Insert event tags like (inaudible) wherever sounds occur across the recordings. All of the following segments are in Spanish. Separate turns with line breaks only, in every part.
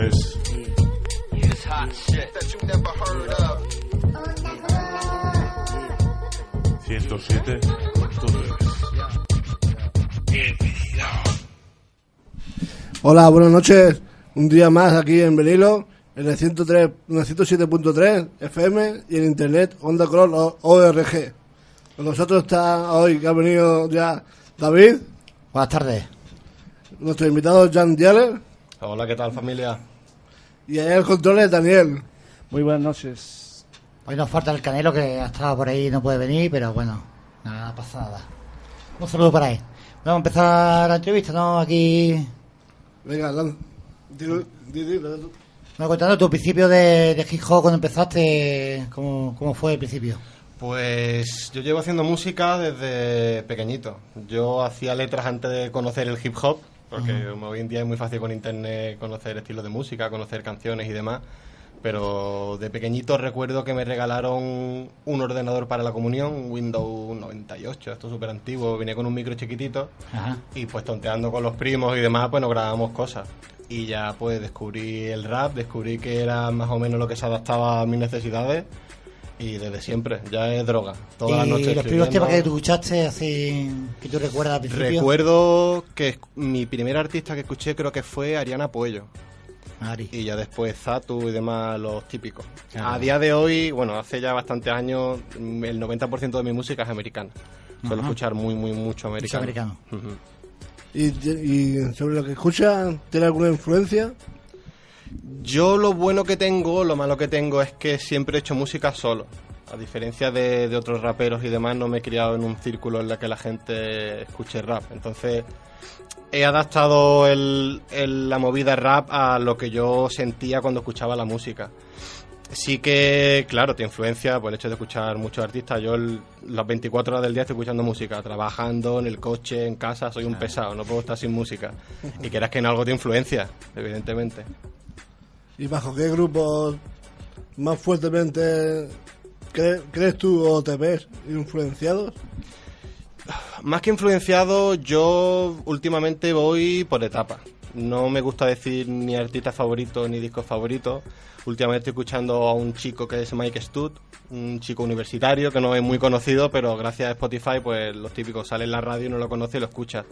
Es 107.3.
Hola, buenas noches. Un día más aquí en Benilo, en el 103, en el 107.3 FM y en internet Onda Color ORG. Con nosotros está hoy que ha venido ya David,
Buenas tardes.
nuestro invitado Jan Dieler
Hola, ¿qué tal familia?
y allá el control es Daniel.
Muy buenas noches.
Hoy nos falta el Canelo que ha estado por ahí y no puede venir, pero bueno, nada, pasa nada. Un saludo para él. Vamos a empezar la entrevista, ¿no? Aquí,
Venga, lan- dilo- di- di- di-
me contando tu principio de, de hip hop cuando empezaste, ¿cómo, cómo fue el principio?
Pues yo llevo haciendo música desde pequeñito. Yo hacía letras antes de conocer el hip hop, porque hoy en día es muy fácil con internet conocer estilos de música, conocer canciones y demás. Pero de pequeñito recuerdo que me regalaron un ordenador para la comunión, un Windows 98, esto es súper antiguo, venía con un micro chiquitito
Ajá.
y pues tonteando con los primos y demás, pues nos grabábamos cosas. Y ya pues descubrí el rap, descubrí que era más o menos lo que se adaptaba a mis necesidades y desde siempre, ya es droga. Todas las
y
noches
los primeros temas que tú escuchaste, así, que tú recuerdas al principio.
Recuerdo que mi primer artista que escuché creo que fue Ariana Puello
Ari.
y ya después Zatu y demás los típicos.
Claro.
A día de hoy, bueno, hace ya bastantes años, el 90% de mi música es americana. Suelo
Ajá.
escuchar muy, muy, mucho americano.
americano.
Ujú.
y, y sobre lo que escucha, ¿tiene alguna influencia?
Yo lo bueno que tengo, lo malo que tengo es que siempre he hecho música solo. A diferencia de, de otros raperos y demás, no me he criado en un círculo en el que la gente escuche rap. Entonces, he adaptado el- el- la movida rap a lo que yo sentía cuando escuchaba la música. Sí que, claro, te influencia por el hecho de escuchar muchos artistas. Yo el- las 24 horas del día estoy escuchando música, trabajando en el coche, en casa, soy un pesado, no puedo estar sin música. Y quieras que en algo te influencia, evidentemente.
¿Y bajo qué grupos más fuertemente cre- crees tú o te ves influenciados?
Más que influenciado, yo últimamente voy por etapas. No me gusta decir ni artista favorito ni disco favorito. Últimamente estoy escuchando a un chico que es Mike Stud, un chico universitario que no es muy conocido, pero gracias a Spotify, pues los típicos sale en la radio y no lo conoce y lo escucha.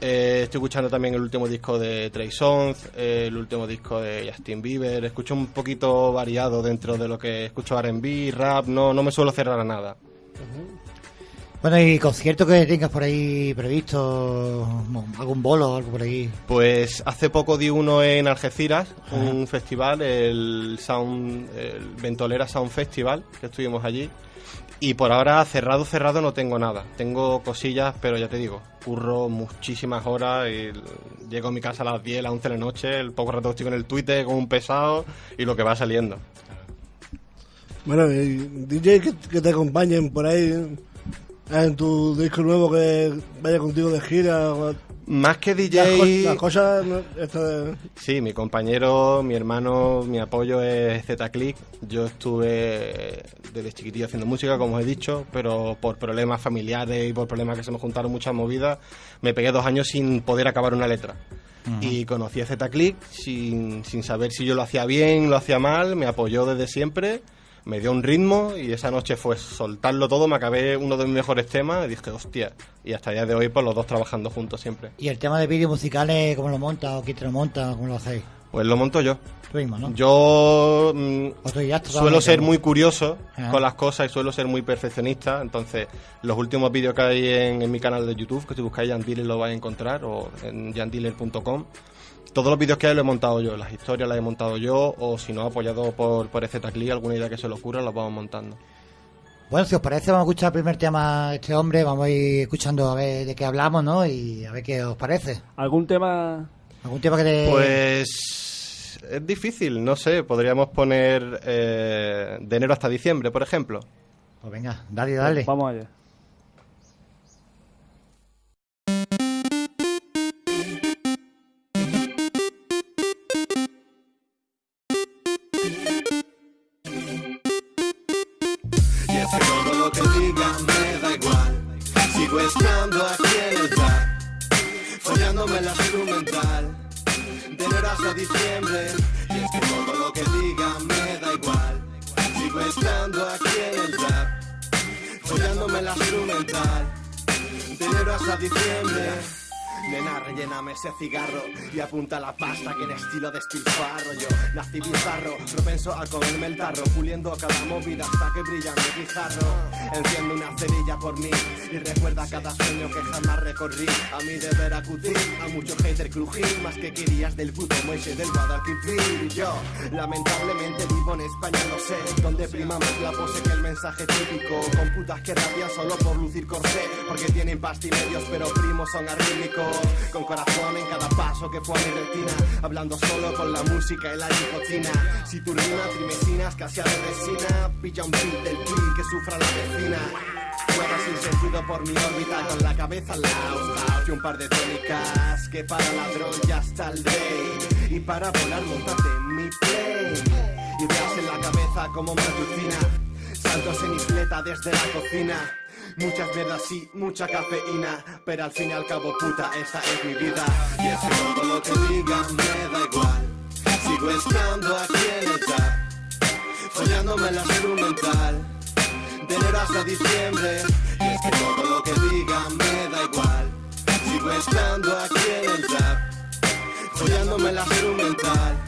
Eh, estoy escuchando también el último disco de Trey Songz, eh, el último disco de Justin Bieber. Escucho un poquito variado dentro de lo que escucho R&B, rap. No, no me suelo cerrar a nada.
Bueno, y conciertos que tengas por ahí previsto, algún bolo o algo por ahí.
Pues hace poco di uno en Algeciras, un festival, el Sound, el Ventolera Sound Festival, que estuvimos allí. Y por ahora cerrado, cerrado no tengo nada. Tengo cosillas, pero ya te digo, curro muchísimas horas y llego a mi casa a las 10, a las 11 de la noche, el poco rato estoy con el Twitter como un pesado y lo que va saliendo.
Bueno, DJ que, que te acompañen por ahí en tu disco nuevo que vaya contigo de gira.
Más que
Las,
DJ...
co- las cosas, ¿no? Esta de-
Sí, mi compañero, mi hermano, mi apoyo es Z-Click. Yo estuve desde chiquitillo haciendo música, como os he dicho, pero por problemas familiares y por problemas que se me juntaron muchas movidas, me pegué dos años sin poder acabar una letra. Y conocí a Z-Click sin, sin saber si yo lo hacía bien, lo hacía mal, me apoyó desde siempre, me dio un ritmo y esa noche fue soltarlo todo, me acabé uno de mis mejores temas y dije, hostia, y hasta el día de hoy, pues los dos trabajando juntos siempre.
Y el tema de vídeos musicales, ¿cómo lo montas? ¿O quién te lo monta? ¿Cómo lo hacéis?
Pues lo monto yo.
Tú mismo, ¿no?
Yo mm,
O
suelo ser muy curioso
Ajá.
con las cosas y suelo ser muy perfeccionista. Entonces, los últimos vídeos que hay en, en mi canal de YouTube, que si buscáis Jan Dealer lo vais a encontrar, o en jandealer.com, todos los vídeos que hay los he montado yo, las historias las he montado yo, o si no, apoyado por, por EZCLI, alguna idea que se le ocurra, las vamos montando.
Bueno, si os parece, vamos a escuchar el primer tema de este hombre. Vamos a ir escuchando a ver de qué hablamos, ¿no? Y a ver qué os parece.
¿Algún tema?
¿Algún tema que te...
Pues es difícil, no sé, podríamos poner eh, de enero hasta diciembre, por ejemplo.
Pues venga, dale, dale.
Vamos allá.
De enero hasta diciembre. Nena, relléname ese cigarro y apunta la pasta que en estilo de despilfarro yo nací bizarro, propenso a comerme el tarro, puliendo cada movida hasta que brilla mi guijarro. Enciendo una cerilla por mí y recuerda cada sueño que jamás recorrí. A mí deber acudir a mucho hater crujir, más que querías del puto muelle del Guadalquivir. Yo, lamentablemente vivo en España, no sé, donde prima más la pose que el mensaje típico. Con putas que rabian solo por lucir corsé, porque tienen pasti medios pero primos son arrítmicos. Con corazón en cada paso que pone retina, hablando solo con la música y la nicotina. Si tu rima trimesina escasea de resina, pilla un beat del beat que sufra la vecina. Juega sin sentido por mi órbita con la cabeza al lado un par de tónicas que para ladrón ya está el rey. Y para volar montate en mi plane Ideas en la cabeza como matutina Saltos en isleta desde la cocina Muchas velas y mucha cafeína Pero al fin y al cabo puta esta es mi vida Y es que todo lo que digan me da igual Sigo estando aquí en el trap Follándome la instrumental de enero hasta diciembre. Y es que todo lo que digan me da igual. Sigo estando aquí en el trap, follándome la instrumental.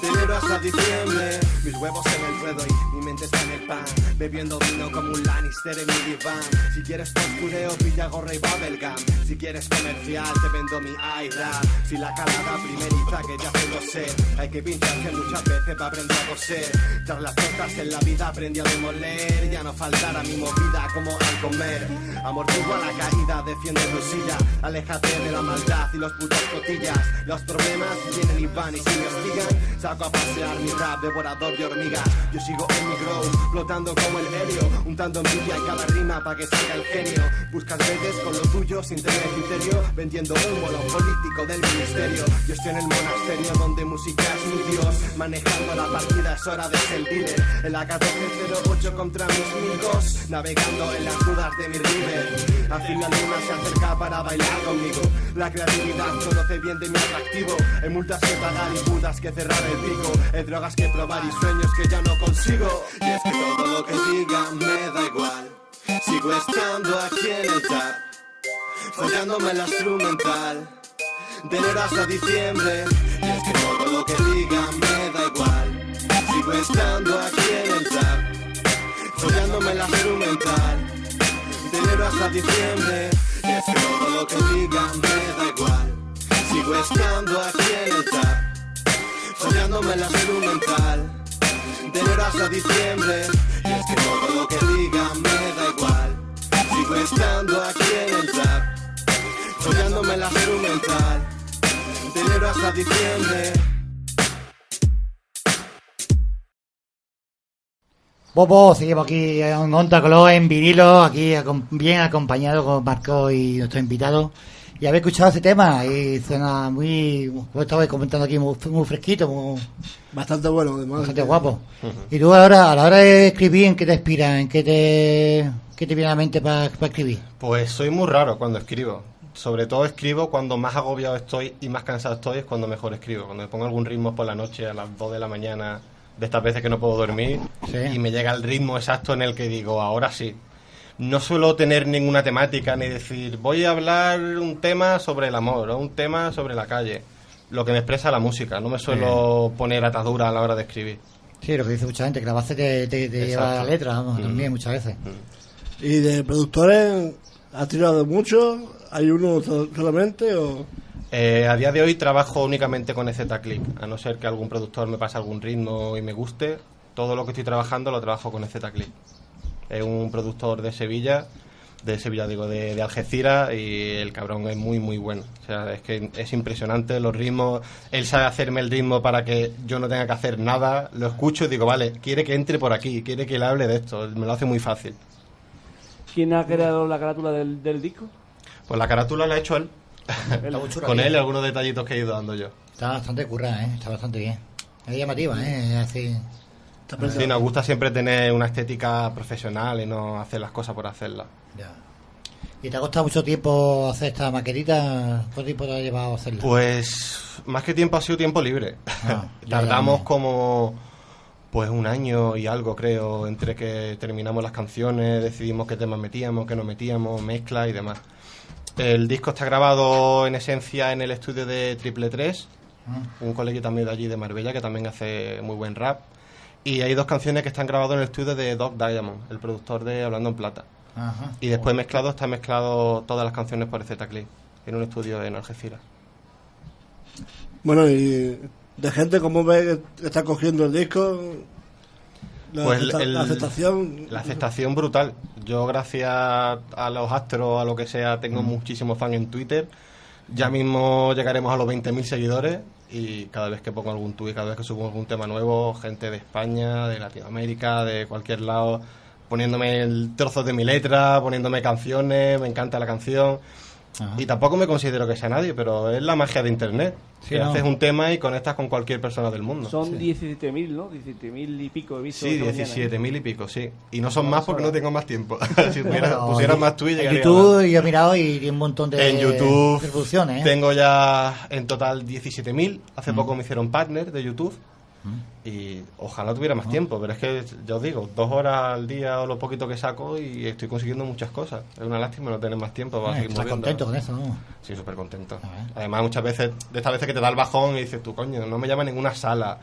De enero hasta diciembre, mis huevos en el ruedo y mi mente está en el pan. Bebiendo vino como un Lannister en mi diván. Si quieres postureo, pilla gorra y bubblegum. Si quieres comercial, te vendo mi iRap. Si la calada primeriza que ya tengo sed, hay que pincharse muchas veces para aprender a coser. Tras las tortas en la vida aprendí a demoler. Ya no faltará mi movida como al comer. Amortigua la caída, defiende tu silla. Aléjate de la maldad y los putos cotillas. Los problemas vienen y van y si me hostigan, saco a pasear mi rap devorador de hormigas. Yo sigo en mi grow, flotando como el helio, untando envidia en cada rima para que salga el genio. Buscas veces con lo tuyo sin tener criterio, vendiendo humo lo político del ministerio. Yo estoy en el monasterio donde música es mi dios, manejando la partida es hora de dealer. En la 1408 contra mis amigos, navegando en las dudas de mi river. Al fin la luna se acerca para bailar conmigo. La creatividad conoce bien de mi atractivo. Hay multas que pagar y putas que cerrar Hay drogas que probar y sueños que ya no consigo. Y es que todo lo que digan me da igual. Sigo estando aquí en el trap, follándome la instrumental. De enero hasta diciembre. Y es que todo lo que digan me da igual. Sigo estando aquí en el trap, follándome la instrumental. De enero hasta diciembre. Y es que todo lo que digan me da igual. Sigo estando aquí en el trap, follándome la instrumental. De enero hasta diciembre. Y es que todo lo que digan me da igual. Sigo estando aquí en el trap, follándome la instrumental. De enero hasta diciembre.
Bobo, seguimos aquí en Onta Color, en vinilo, aquí bien acompañado con Marco y nuestro invitado. Y habéis escuchado ese tema y suena muy, como estaba comentando aquí, muy, muy fresquito, muy,
Bastante bueno, además.
bastante guapo. Y tú ahora, a la hora de escribir, ¿en qué te inspiras? ¿En qué te, qué te viene a la mente para escribir?
Pues soy muy raro cuando escribo. Sobre todo escribo cuando más agobiado estoy y más cansado estoy, es cuando mejor escribo. Cuando me pongo algún ritmo por la noche a las 2 de la mañana, de estas veces que no puedo dormir,
Sí.
y me llega el ritmo exacto en el que digo, ahora sí. No suelo tener ninguna temática ni decir, voy a hablar un tema sobre el amor o un tema sobre la calle. Lo que me expresa la música, no me suelo poner atadura a la hora de escribir.
Sí, lo que dice mucha gente, que la base te, te, te lleva a la letra, vamos,
Mm.
también muchas veces.
¿Y de productores ha tirado mucho? ¿Hay uno so- solamente o...?
Eh, a día de hoy trabajo únicamente con EZ Click, a no ser que algún productor me pase algún ritmo y me guste. Todo lo que estoy trabajando lo trabajo con EZ Click. Es un productor de Sevilla, de Sevilla digo, de, de Algeciras y el cabrón es muy muy bueno. O sea, es que es impresionante los ritmos. Él sabe hacerme el ritmo para que yo no tenga que hacer nada. Lo escucho y digo, vale, quiere que entre por aquí, quiere que le hable de esto. Me lo hace muy fácil.
¿Quién ha creado la carátula del, del disco?
Pues la carátula la ha hecho él. (laughs) Con
tío.
él y algunos detallitos que he ido dando yo.
Está bastante currada, ¿eh? Está bastante bien. Es llamativa, ¿eh? Es así.
Sí, nos gusta siempre tener una estética profesional y no hacer las cosas por hacerlas.
Ya. ¿Y te ha costado mucho tiempo hacer esta maquetita? ¿Cuánto tiempo te ha llevado a hacerla?
Pues más que tiempo ha sido tiempo libre.
Ah, (laughs)
Tardamos como pues un año y algo creo entre que terminamos las canciones, decidimos qué temas metíamos, qué no metíamos, mezcla y demás. El disco está grabado en esencia en el estudio de Triple 3,
Ah,
un colegio también de allí de Marbella que también hace muy buen rap. Y hay dos canciones que están grabadas en el estudio de Doc Diamond, el productor de Hablando en Plata.
ajá.
Y después mezclado está mezclado todas las canciones por Z-Clip, en un estudio en Algeciras.
Bueno, y de gente, ¿cómo ves que está cogiendo el disco? La,
Pues
acepta-
el-
la aceptación.
La aceptación brutal. Yo gracias a los astros, a lo que sea, tengo muchísimos fans en Twitter. Ya mismo llegaremos a los 20.000 seguidores y cada vez que pongo algún tuit, cada vez que subo algún tema nuevo, gente de España, de Latinoamérica, de cualquier lado, poniéndome el trozos de mi letra, poniéndome canciones, me encanta la canción.
Ajá.
Y tampoco me considero que sea nadie, pero es la magia de Internet.
Sí,
que
¿no?
haces un tema y conectas con cualquier persona del mundo.
Son 17.000, ¿no? 17.000 y pico he visto.
Sí,
esta mañana, ¿eh?
17.000 y pico, sí. Y no son más porque no tengo más tiempo. (laughs) (laughs) si
pero
pusiera
en-
más tweets,
En
llegaría
YouTube yo he mirado y un montón
más.
de
En YouTube.
¿eh?
tengo ya en total 17.000. Hace
Mm.
poco me hicieron partner de YouTube. Y ojalá tuviera
Ah.
más tiempo, pero es que, ya os digo, dos horas al día o lo poquito que saco y estoy consiguiendo muchas cosas. Es una lástima no tener más tiempo para seguir moviendo.
contento con eso, ¿no?
Sí, súper contento. Además, muchas veces, de estas veces que te da el bajón y dices, tú, coño, no me llama ninguna sala,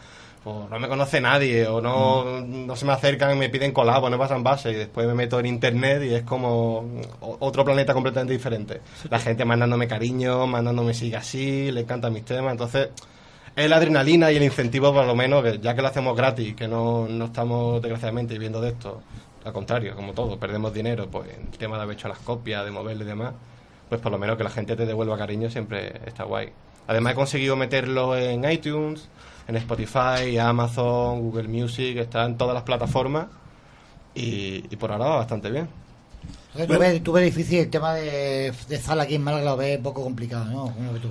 o no me conoce nadie, o no, no se me acercan y me piden colabo, no pasan base, y después me meto en internet y es como otro planeta completamente diferente. La gente mandándome cariño, mandándome sigue así, le encantan mis temas, entonces es la adrenalina y el incentivo, por lo menos, ya que lo hacemos gratis, que no, no estamos desgraciadamente viviendo de esto, al contrario, como todo, perdemos dinero, pues el tema de haber hecho las copias, de moverlo y demás, pues por lo menos que la gente te devuelva cariño siempre está guay. Además he conseguido meterlo en iTunes, en Spotify, Amazon, Google Music, está en todas las plataformas y, por ahora va bastante bien.
Tú, difícil el tema de, de aquí en Málaga, lo ves poco complicado, ¿no? ¿Cómo lo ves tú?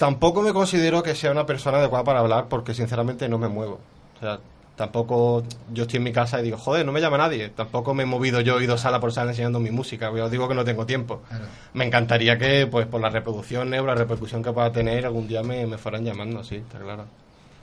Tampoco me considero que sea una persona adecuada para hablar porque sinceramente no me muevo. O sea, tampoco yo estoy en mi casa y digo, joder, no me llama nadie. Tampoco me he movido yo, he ido sala por sala enseñando mi música. Yo os digo que no tengo tiempo.
Claro.
Me encantaría que, pues, por la reproducción o la repercusión que pueda tener, algún día me, me fueran llamando, sí, está claro.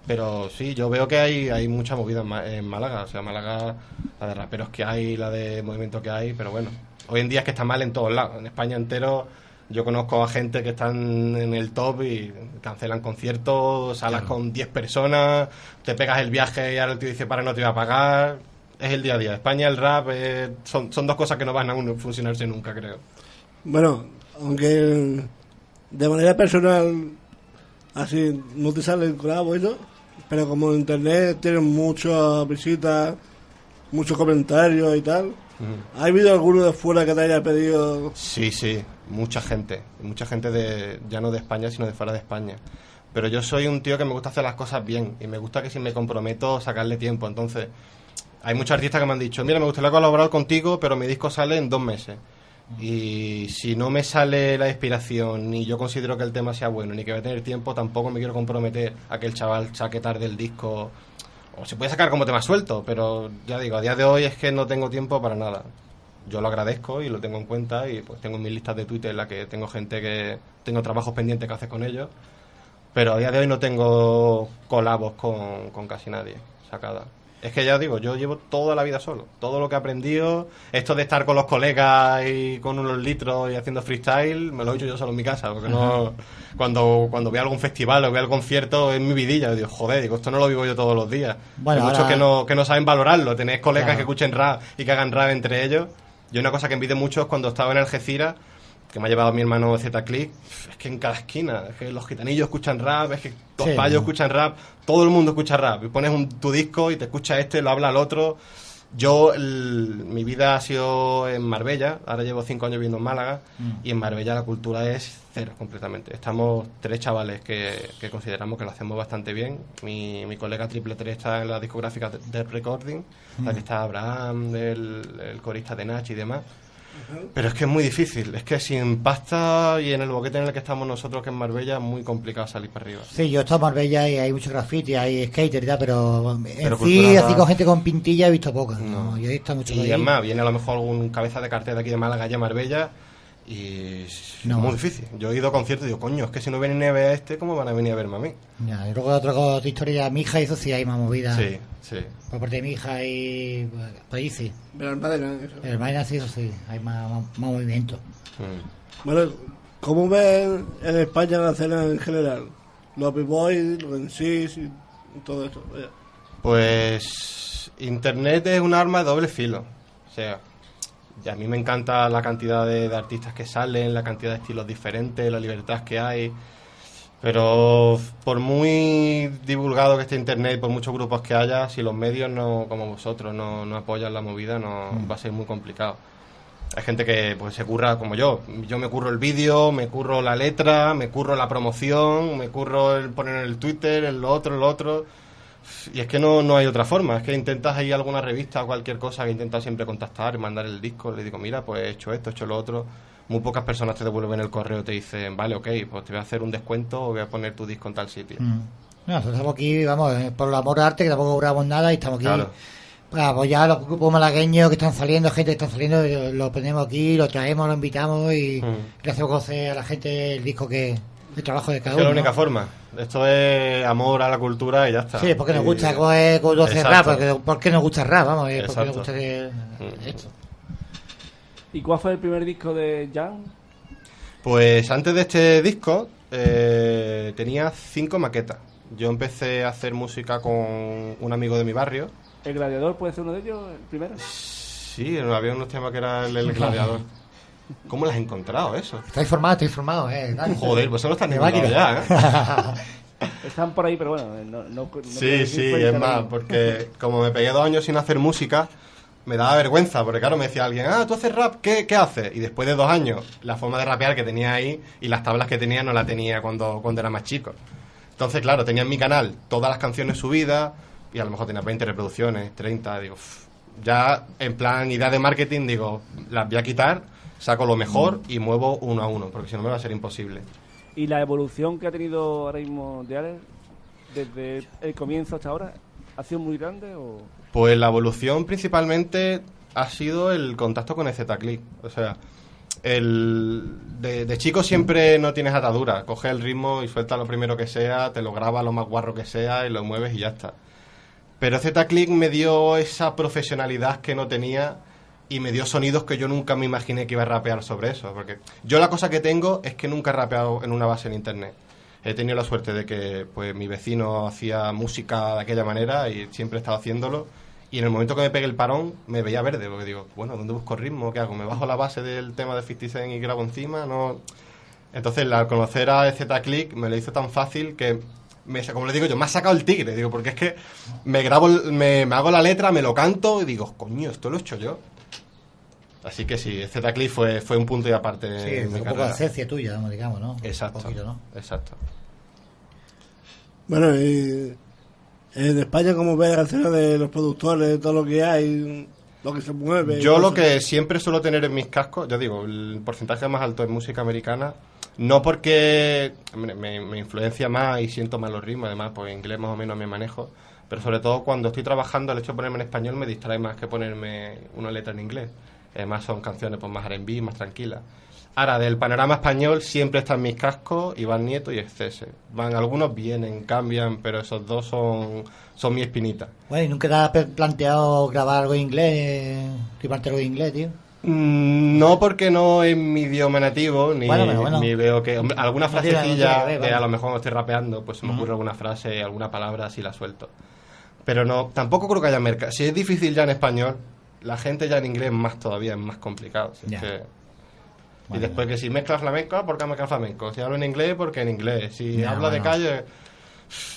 Pero sí, yo veo que hay, hay mucha movida en Málaga. O sea, Málaga, la de raperos que hay, la de movimiento que hay, pero bueno. Hoy en día es que está mal en todos lados. En España entero yo conozco a gente que están en el top y cancelan conciertos, salas con 10 personas, te pegas el viaje y ahora el tío dice para no te voy a pagar. Es el día a día. España, el rap, eh, son, son dos cosas que no van a funcionarse nunca, creo.
Bueno, aunque de manera personal, así no te sale el colabo y eso, pero como en internet tienen muchas visitas, muchos comentarios y tal, ¿ha habido alguno de fuera que te haya pedido?
Sí, sí, mucha gente. Mucha gente de, ya no de España, sino de fuera de España. Pero yo soy un tío que me gusta hacer las cosas bien y me gusta que si me comprometo sacarle tiempo. Entonces, hay muchos artistas que me han dicho, mira, me gustaría colaborar contigo, pero mi disco sale en dos meses. Y si no me sale la inspiración, ni yo considero que el tema sea bueno, ni que voy a tener tiempo, tampoco me quiero comprometer a que el chaval saque tarde el disco. O se puede sacar como tema suelto, pero ya digo, a día de hoy es que no tengo tiempo para nada. Yo lo agradezco y lo tengo en cuenta y pues tengo mis listas de Twitter en la que tengo gente que tengo trabajos pendientes que hacer con ellos. Pero a día de hoy no tengo colabos con, con casi nadie sacada. Es que ya digo, yo llevo toda la vida solo. Todo lo que he aprendido, esto de estar con los colegas y con unos litros y haciendo freestyle, me lo he hecho yo solo en mi casa. Porque no. Cuando, cuando voy a algún festival o voy a algún concierto, es mi vidilla. Digo, joder, digo, esto no lo vivo yo todos los días.
Bueno,
Hay muchos
ahora-
que no, que no saben valorarlo. Tenéis colegas
Claro.
que escuchen rap y que hagan rap entre ellos. Y una cosa que envidio mucho es cuando estaba en Algeciras, que me ha llevado mi hermano Z-Click, es que en cada esquina, es que los gitanillos escuchan rap, es que los
Sí,
payos escuchan rap, todo el mundo escucha rap. Y pones un, tu disco y te escucha este, lo habla el otro. Yo, el- mi vida ha sido en Marbella, ahora llevo cinco años viviendo en Málaga,
Mm.
y en Marbella la cultura es cero completamente. Estamos tres chavales que, que consideramos que lo hacemos bastante bien. Mi, mi colega Triple 3 está en la discográfica de Recording, la que está Abraham, el, el corista de Nach y demás. Pero es que es muy difícil, es que sin pasta y en el boquete en el que estamos nosotros, que es Marbella, es muy complicado salir para arriba.
Sí, yo he estado en Marbella y hay mucho graffiti, hay skater y tal, pero en sí, así con gente con pintilla he visto pocas.
No.
No, yo he visto mucho
Y
ahí.
es más, viene a lo mejor algún cabeza de cartel de aquí de Málaga ya Marbella Y es
No.
muy difícil. Yo he ido a conciertos y digo, coño, es que si no vienen a ver a este, ¿cómo van a venir a verme a mí?
Ya, y luego otra, otra historia, mi hija, eso sí hay más movida.
Sí, sí.
Por parte de mi hija y pues, ahí sí.
Pero el Madera, eso.
El hermana sí, eso sí, hay más, más, más movimiento.
Mm.
Bueno, ¿cómo ven en España la escena en general? Los b-boys, los MCs y todo. Vaya.
Pues Internet es un arma de doble filo. O sea, y a mí me encanta la cantidad de, de artistas que salen, la cantidad de estilos diferentes, la libertad que hay. Pero por muy divulgado que esté Internet, por muchos grupos que haya, si los medios no, como vosotros, no, no apoyan la movida, no va a ser muy complicado. Hay gente que pues se curra como yo. Yo me curro el vídeo, me curro la letra, me curro la promoción, me curro el poner en el Twitter, en lo otro, en lo otro. Y es que no, no hay otra forma. Es que intentas ahí alguna revista o cualquier cosa que intentas siempre contactar, mandar el disco. Le digo, mira, pues he hecho esto, he hecho lo otro. Muy pocas personas te devuelven el correo, te dicen, vale, ok, pues te voy a hacer un descuento o voy a poner tu disco en tal sitio.
Mm. No, nosotros estamos aquí, vamos, eh, por el amor al arte, que tampoco cobramos nada y estamos aquí
Claro.
para apoyar a los grupos malagueños que están saliendo, gente que está saliendo, eh, lo ponemos aquí, lo traemos, lo invitamos y
Mm.
le hacemos conocer a la gente el disco que, el trabajo de cada
que es
uno.
la única forma. Esto es amor a la cultura y ya está.
Sí, porque nos gusta tú haces rap, porque, porque nos gusta rap, vamos, eh, porque nos gusta que-
Mm.
esto.
¿Y cuál fue el primer disco de Jan?
Pues antes de este disco eh, tenía cinco maquetas. Yo empecé a hacer música con un amigo de mi barrio.
¿El Gladiador puede ser uno de ellos, el primero?
Sí, había unos temas que era el, el gladiador. (laughs) ¿Cómo las has encontrado eso?
Está informado, está informado, eh. Dani.
Joder, pues eso no está
De
en ya, ¿eh? (laughs)
Están por ahí, pero bueno, no... no, no
Sí, sí, es más, porque como me pegué dos años sin hacer música, me daba vergüenza, porque claro, me decía alguien, ah, tú haces rap, ¿qué, qué haces? Y después de dos años, la forma de rapear que tenía ahí y las tablas que tenía no la tenía cuando, cuando era más chico. Entonces, claro, tenía en mi canal todas las canciones subidas y a lo mejor tenía 20 reproducciones, 30, digo, "Uf". ya en plan idea de marketing, digo, las voy a quitar, saco lo mejor y muevo uno a uno, porque si no me va a ser imposible.
¿Y la evolución que ha tenido ahora mismo de Alex desde el comienzo hasta ahora ha sido muy grande o...?
Pues la evolución principalmente ha sido el contacto con el Z-Click. O sea, el, de, de chico siempre no tienes atadura. Coge el ritmo y suelta lo primero que sea, te lo graba lo más guarro que sea y lo mueves y ya está. Pero Z-Click me dio esa profesionalidad que no tenía y me dio sonidos que yo nunca me imaginé que iba a rapear sobre eso. Porque yo la cosa que tengo es que nunca he rapeado en una base en internet. He tenido la suerte de que pues mi vecino hacía música de aquella manera y siempre he estado haciéndolo. Y en el momento que me pegué el parón me veía verde, porque digo, bueno, ¿dónde busco ritmo? ¿Qué hago? ¿Me bajo la base del tema de 50 Cent y grabo encima? No. Entonces, al conocer a Z-Click me lo hizo tan fácil que, me, como le digo yo, me ha sacado el tigre, digo, porque es que me grabo, me, me hago la letra, me lo canto y digo, coño, esto lo he hecho yo. Así que sí, Z-Click fue, fue un punto y aparte
Sí,
en
fue
mi
un poco de esencia tuya, digamos, ¿no?
Exacto,
Un poquito, ¿no?
exacto.
Bueno, y en España, ¿cómo ves la escena de los productores, todo lo que hay, lo que se mueve?
Yo lo que siempre suelo tener en mis cascos, ya digo, el porcentaje más alto es música americana, no porque hombre, me, me influencia más y siento más los ritmos, además, pues inglés más o menos me manejo, pero sobre todo cuando estoy trabajando, el hecho de ponerme en español me distrae más que ponerme una letra en inglés. Además son canciones pues más R&B, más tranquilas. Ahora, del panorama español siempre están mis cascos, Iván Nieto y Excese. Van, algunos vienen, cambian, pero esos dos son, son mi espinita.
Bueno, ¿y nunca te has planteado grabar algo en inglés? ¿Riparte algo en inglés, tío?
Mm, No porque no es mi idioma nativo, ni,
Bueno, pero bueno.
ni veo que... hombre, alguna
No no
frasecilla
ver,
de a lo mejor estoy rapeando, pues se me ocurre alguna frase, alguna palabra, así la suelto. Pero no, tampoco creo que haya mercado. Si es difícil ya en español, la gente ya en inglés más todavía, es más complicado. si es y
Vale,
después que si mezcla flamenco, ¿por qué mezcla flamenco? Si hablo en inglés, porque en inglés. Si
Ya,
hablo de calle...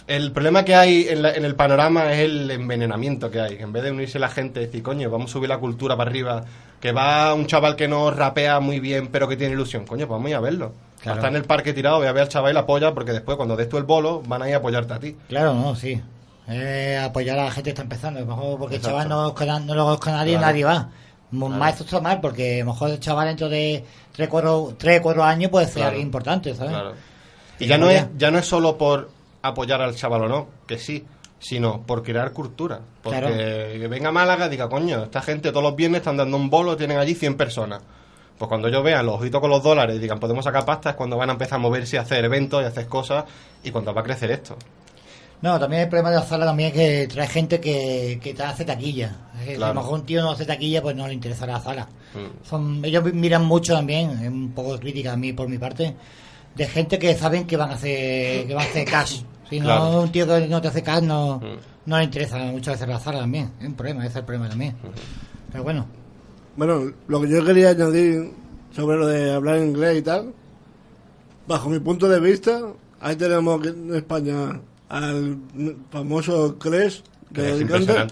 El problema que hay en, la- en el panorama es el envenenamiento que hay. En vez de unirse la gente y decir, coño, vamos a subir la cultura para arriba, que va un chaval que no rapea muy bien, pero que tiene ilusión, coño, pues vamos a ir a verlo.
Claro.
Está en el parque tirado, voy a ver al chaval y la apoya, porque después cuando des tú el bolo, van a ir a apoyarte a ti.
Claro, no, sí. Eh, apoyar a la gente que está empezando. A lo mejor porque el chaval no, conozca- no lo conozca nadie,
Claro.
nadie va.
Claro.
Más esto está mal porque a lo mejor el chaval dentro de 3, 4, 3, 4 años puede ser
Claro.
alguien importante, ¿sabes?
Y
Y
ya no, es,
ya-
no es solo por apoyar al chaval o no, que sí, sino por crear cultura. Porque que venga Málaga y diga, coño, esta gente todos los viernes están dando un bolo, tienen allí 100 personas. Pues cuando ellos vean los ojitos con los dólares y digan podemos sacar pasta es cuando van a empezar a moverse y a hacer eventos y a hacer cosas y cuando va a crecer esto.
No, también el problema de la sala también es que trae gente que, que te hace taquilla. Es que
Claro.
Si a lo mejor un tío no hace taquilla, pues no le interesa la sala.
Mm.
Son, ellos miran mucho también, es un poco crítica a mí por mi parte, de gente que saben que van a hacer, que van a hacer cash. Si no,
Claro.
un tío que no te hace cash no,
Mm.
no le interesa muchas veces la sala también. Es un problema, ese es el problema también. Pero bueno,
Bueno, lo que yo quería añadir sobre lo de hablar inglés y tal, bajo mi punto de vista, ahí tenemos que en España al famoso Cres
Que
de
es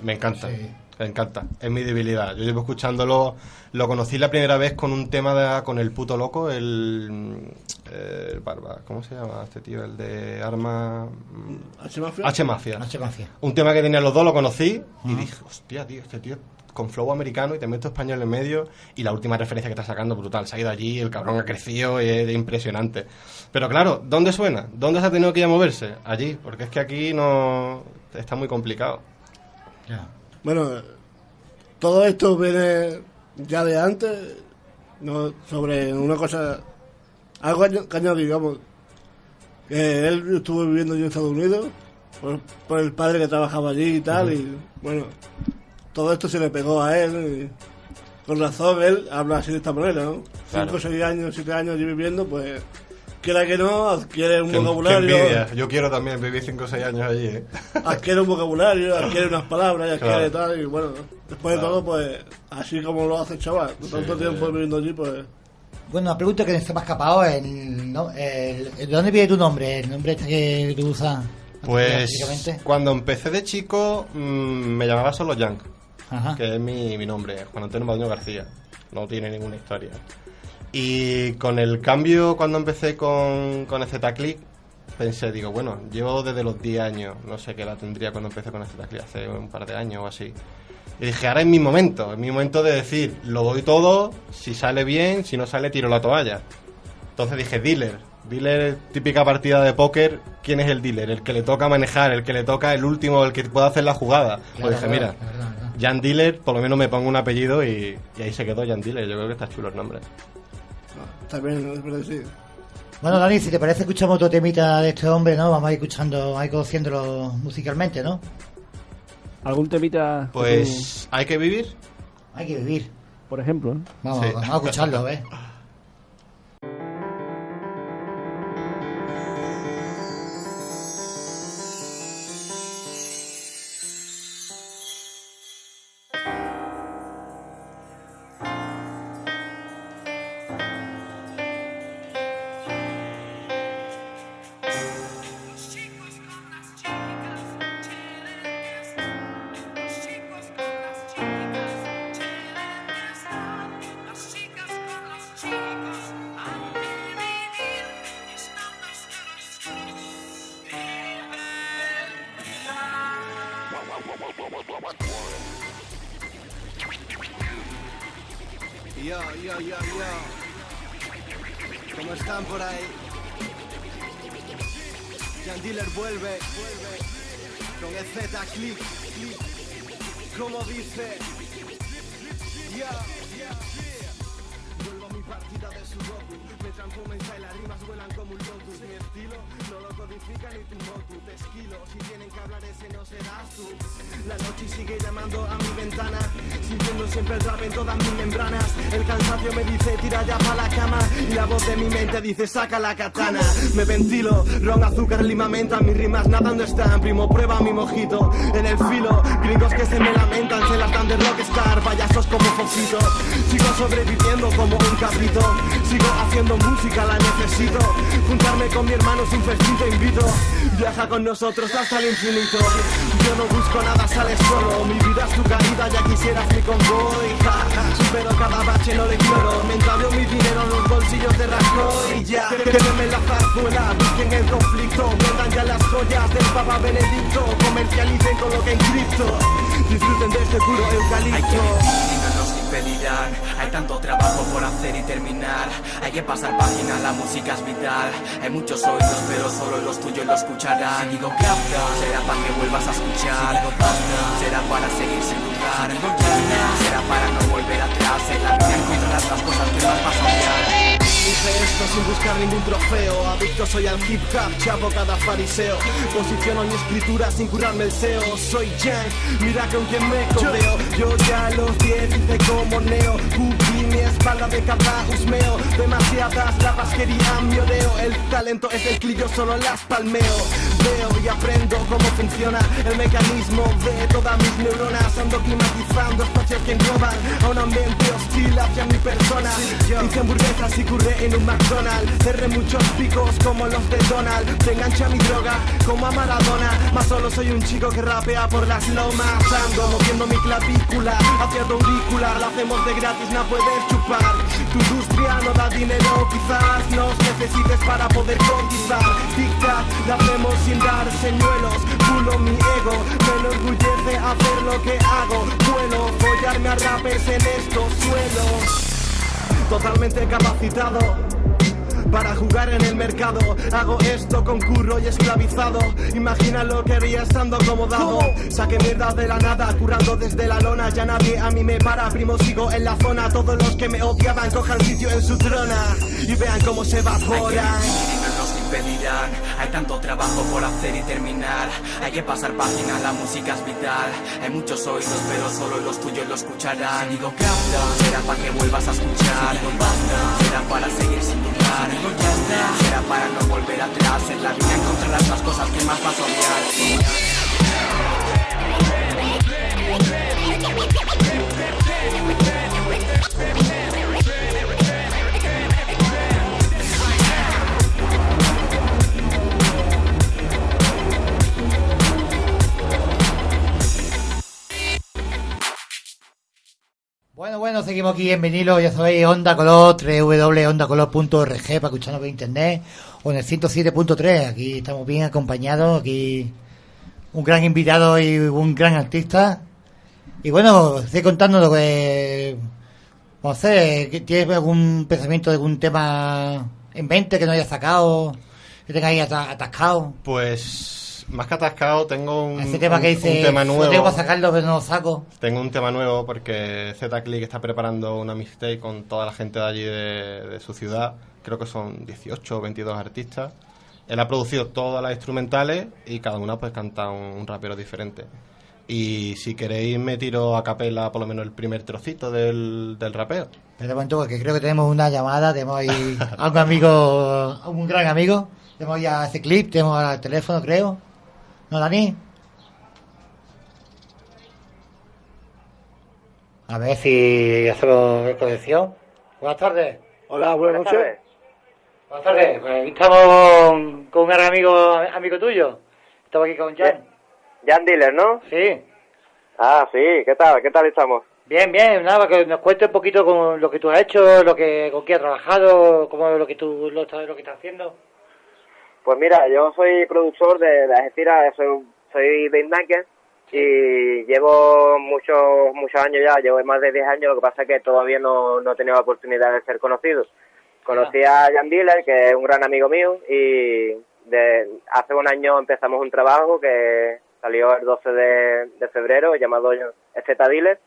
me encanta.
Sí.
Me encanta, es mi debilidad. Yo llevo escuchándolo, lo conocí la primera vez con un tema de- con el puto loco, el, eh, el barba, ¿cómo se llama este tío? El de arma
H Mafia.
H Mafia. Un tema que tenían los dos, lo conocí y dije, hostia, tío, este tío con flow americano y te meto español en medio y la última referencia que está sacando brutal. Se ha ido allí, el cabrón ha crecido y es impresionante. Pero claro, ¿dónde suena? ¿Dónde se ha tenido que ir a moverse? Allí, porque es que aquí no está muy complicado.
Bueno, todo esto viene ya de antes, no, sobre una cosa, algo que añadir, digamos, que él estuvo viviendo allí en Estados Unidos, por, por el padre que trabajaba allí y tal, y bueno, todo esto se le pegó a él, y con razón él habla así de esta manera, ¿no?
Claro.
Cinco, seis años, siete años allí viviendo, pues, quiera que no, adquiere un vocabulario.
Yo quiero también vivir 5 o 6 años allí, ¿eh? (laughs)
adquiere un vocabulario, adquiere unas palabras, adquiere
Claro.
tal, y bueno, después de todo, pues, así como lo hace el chaval, tanto tiempo
sí.
viviendo allí, pues,
Bueno, una pregunta que se me ha escapado, no, el- ¿de dónde viene tu nombre? El nombre este que tú usas.
Pues cuando empecé de chico mm, me llamaba solo Yank, Que es mi, mi nombre, Juan Antonio Maduño García. No tiene ninguna historia. Y con el cambio, cuando empecé con, con Click, pensé, digo, bueno, llevo desde los 10 años, no sé qué edad tendría cuando empecé con Click, hace un par de años o así. Y dije, ahora es mi momento, es mi momento de decir, lo doy todo, si sale bien, si no sale, tiro la toalla. Entonces dije, dealer. Dealer, típica partida de póker, ¿quién es el dealer? El que le toca manejar, el que le toca el último, el que puede hacer la jugada.
Claro,
pues dije,
claro,
mira,
verdad.
Jan Dealer, por lo menos me pongo un apellido y, y ahí se quedó Jan Dealer. Yo creo que está chulo el nombre.
está bien, ¿no? Es sí.
Bueno, Dani, si te parece, escuchamos otro temita de este hombre, ¿no? Vamos a ir escuchando, vamos a ir conociéndolo musicalmente, ¿no?
¿Algún temita? que
Pues, ¿hay que vivir?
Hay que vivir.
por ejemplo, ¿eh?
Vamos,
Sí.
vamos a escucharlo, a ver. (laughs)
la katana. Me ventilo, ron, azúcar, lima, menta. Mis rimas nadando están, primo prueba mi mojito En el filo, gringos que se me lamentan Se las dan de rockstar, payasos como Fofito Sigo sobreviviendo como un cabrito. Sigo haciendo música, la necesito. Juntarme con mi hermano es un festín, te invito Viaja con nosotros hasta el infinito. Yo no busco nada, sales solo. Mi vida es tu caída, ya quisieras mi convoy ja, ja. Supero cada bache, no le ignoro Me entablo mi dinero en los bolsillos de Rajoy ya, quédenme en la zarzuela Busquen el conflicto. Vendan ya las joyas del Papa Benedicto. Comercialicen con lo que en cripto. Disfruten de este puro eucalipto
Hay que tanto trabajo por hacer y terminar. Hay que pasar página, la música es vital. Hay muchos oídos, pero solo los tuyos lo escucharán. Si digo capta, será para que vuelvas a escuchar. Si digo basta, será para seguir sin dudar. Si digo llama, será para no volver atrás. En la vida encontrarás las cosas que más vas a odiar.
Hice esto sin buscar ningún trofeo. Adicto soy al hip hop, chapo cada fariseo. Posiciono mi escritura sin curarme el SEO. Soy Yang, mira con quien me codeo Yo ya a los 10 hice como Neo Cubrí mi espalda de cada husmeo Demasiadas lapas querían mi oreo El talento es el clip, yo solo las palmeo. Veo y aprendo cómo funciona el mecanismo de todas mis neuronas. Ando climatizando espacios que engloban a un ambiente hostil hacia mi persona. Hice hamburguesas y curré en un McDonald's. Cerré muchos picos como los de Donald. Te engancha mi droga como a Maradona. Más solo soy un chico que rapea por las lomas. Ando moviendo mi clavícula hacia tu auricular. Lo hacemos de gratis, no puedes chupar. Tu industria no da dinero, quizás nos necesites para poder conquistar. Tic-tac, lo hacemos sin dar señuelos. Pulo mi ego, me enorgullece hacer lo que hago. Vuelo, follarme a rappers en estos suelos totalmente capacitado para jugar en el mercado. Hago esto con curro y esclavizado. Imagina lo que haría estando acomodado. Saqué mierda de la nada, currando desde la lona. Ya nadie a mí me para, primo, sigo en la zona. Todos los que me odiaban cojan sitio en su trona y vean cómo se evaporan.
Hay tanto trabajo por hacer y terminar. Hay que pasar página, la música es vital. Hay muchos oídos, pero solo los tuyos lo escucharán. Si digo será para que vuelvas a escuchar. Será para seguir sin dudar. Será para no volver atrás. En la vida encontrarás las cosas que más vas a odiar.
Bueno, seguimos aquí en vinilo, ya sabéis, Onda Color, www.ondacolor.org para escucharnos por internet o en el 107.3, aquí estamos bien acompañados, aquí un gran invitado y un gran artista. Y bueno, estoy contando lo que... No sé, ¿qué- ¿tienes algún pensamiento de algún tema en mente que no hayas sacado? Que tengáis ata- atascado.
Pues más que atascado tengo un,
Ese tema
un-
que dice,
un tema
"Yo
nuevo.
tengo que sacarlo pero no lo saco.
Tengo un tema nuevo porque Z-Click está preparando una mixtape con toda la gente de allí de, de su ciudad. Creo que son 18 o 22 artistas. Él ha producido todas las instrumentales y cada una pues canta un, un rapero diferente. Y si queréis me tiro a capela por lo menos el primer trocito del, del rapeo.
Pero momento porque creo que tenemos una llamada, tenemos ahí (laughs) a un amigo, un gran amigo, tenemos ya ese clip, tenemos al teléfono creo. ¿No, Dani? A ver si hacemos conexión. Buenas tardes.
Hola, buenas noches.
Buenas tardes. Pues aquí estamos con, un gran amigo, amigo tuyo. Estamos aquí con Jan.
Jan Dealer, ¿no?
Sí.
Ah, sí, ¿qué tal? ¿Qué tal estamos?
Bien, bien, nada, que nos cuente un poquito con lo que tú has hecho, lo que, con qué has trabajado, cómo lo que tú lo, estás- lo que estás haciendo.
Pues mira, yo soy productor de las estiras, soy, soy beatmaker y llevo muchos muchos años ya, llevo más de 10 años, lo que pasa es que todavía no, no he tenido la oportunidad de ser conocido. Conocí a Jan Dealer, que es un gran amigo mío, y de, hace un año empezamos un trabajo que salió el 12 de, de febrero, llamado Z Dealer,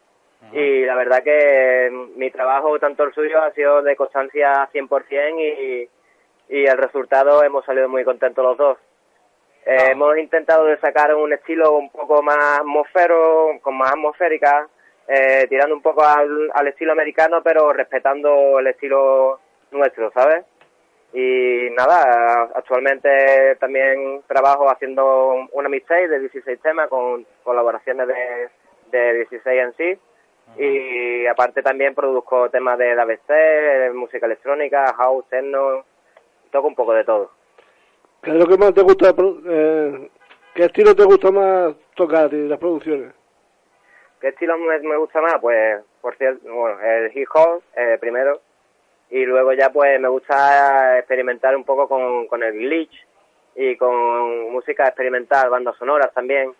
y la verdad que mi trabajo, tanto el suyo, ha sido de constancia 100% y, y el resultado hemos salido muy contentos los dos. Eh, Hemos intentado de sacar un estilo un poco más atmosfero, con más atmosférica, eh, tirando un poco al, al estilo americano, pero respetando el estilo nuestro, ¿sabes? Y nada, actualmente también trabajo haciendo una mixtape de 16 temas con colaboraciones de, de 16 en sí. Y aparte también produzco temas de DABC, música electrónica, house, techno, toco un poco de todo.
¿Qué es lo que más te gusta? eh, ¿Qué estilo te gusta más tocar de las producciones?
¿Qué estilo me, me gusta más? Pues, por cierto, bueno, el hip hop eh, primero. Y luego ya pues me gusta experimentar un poco con, con el glitch y con música experimental, bandas sonoras también.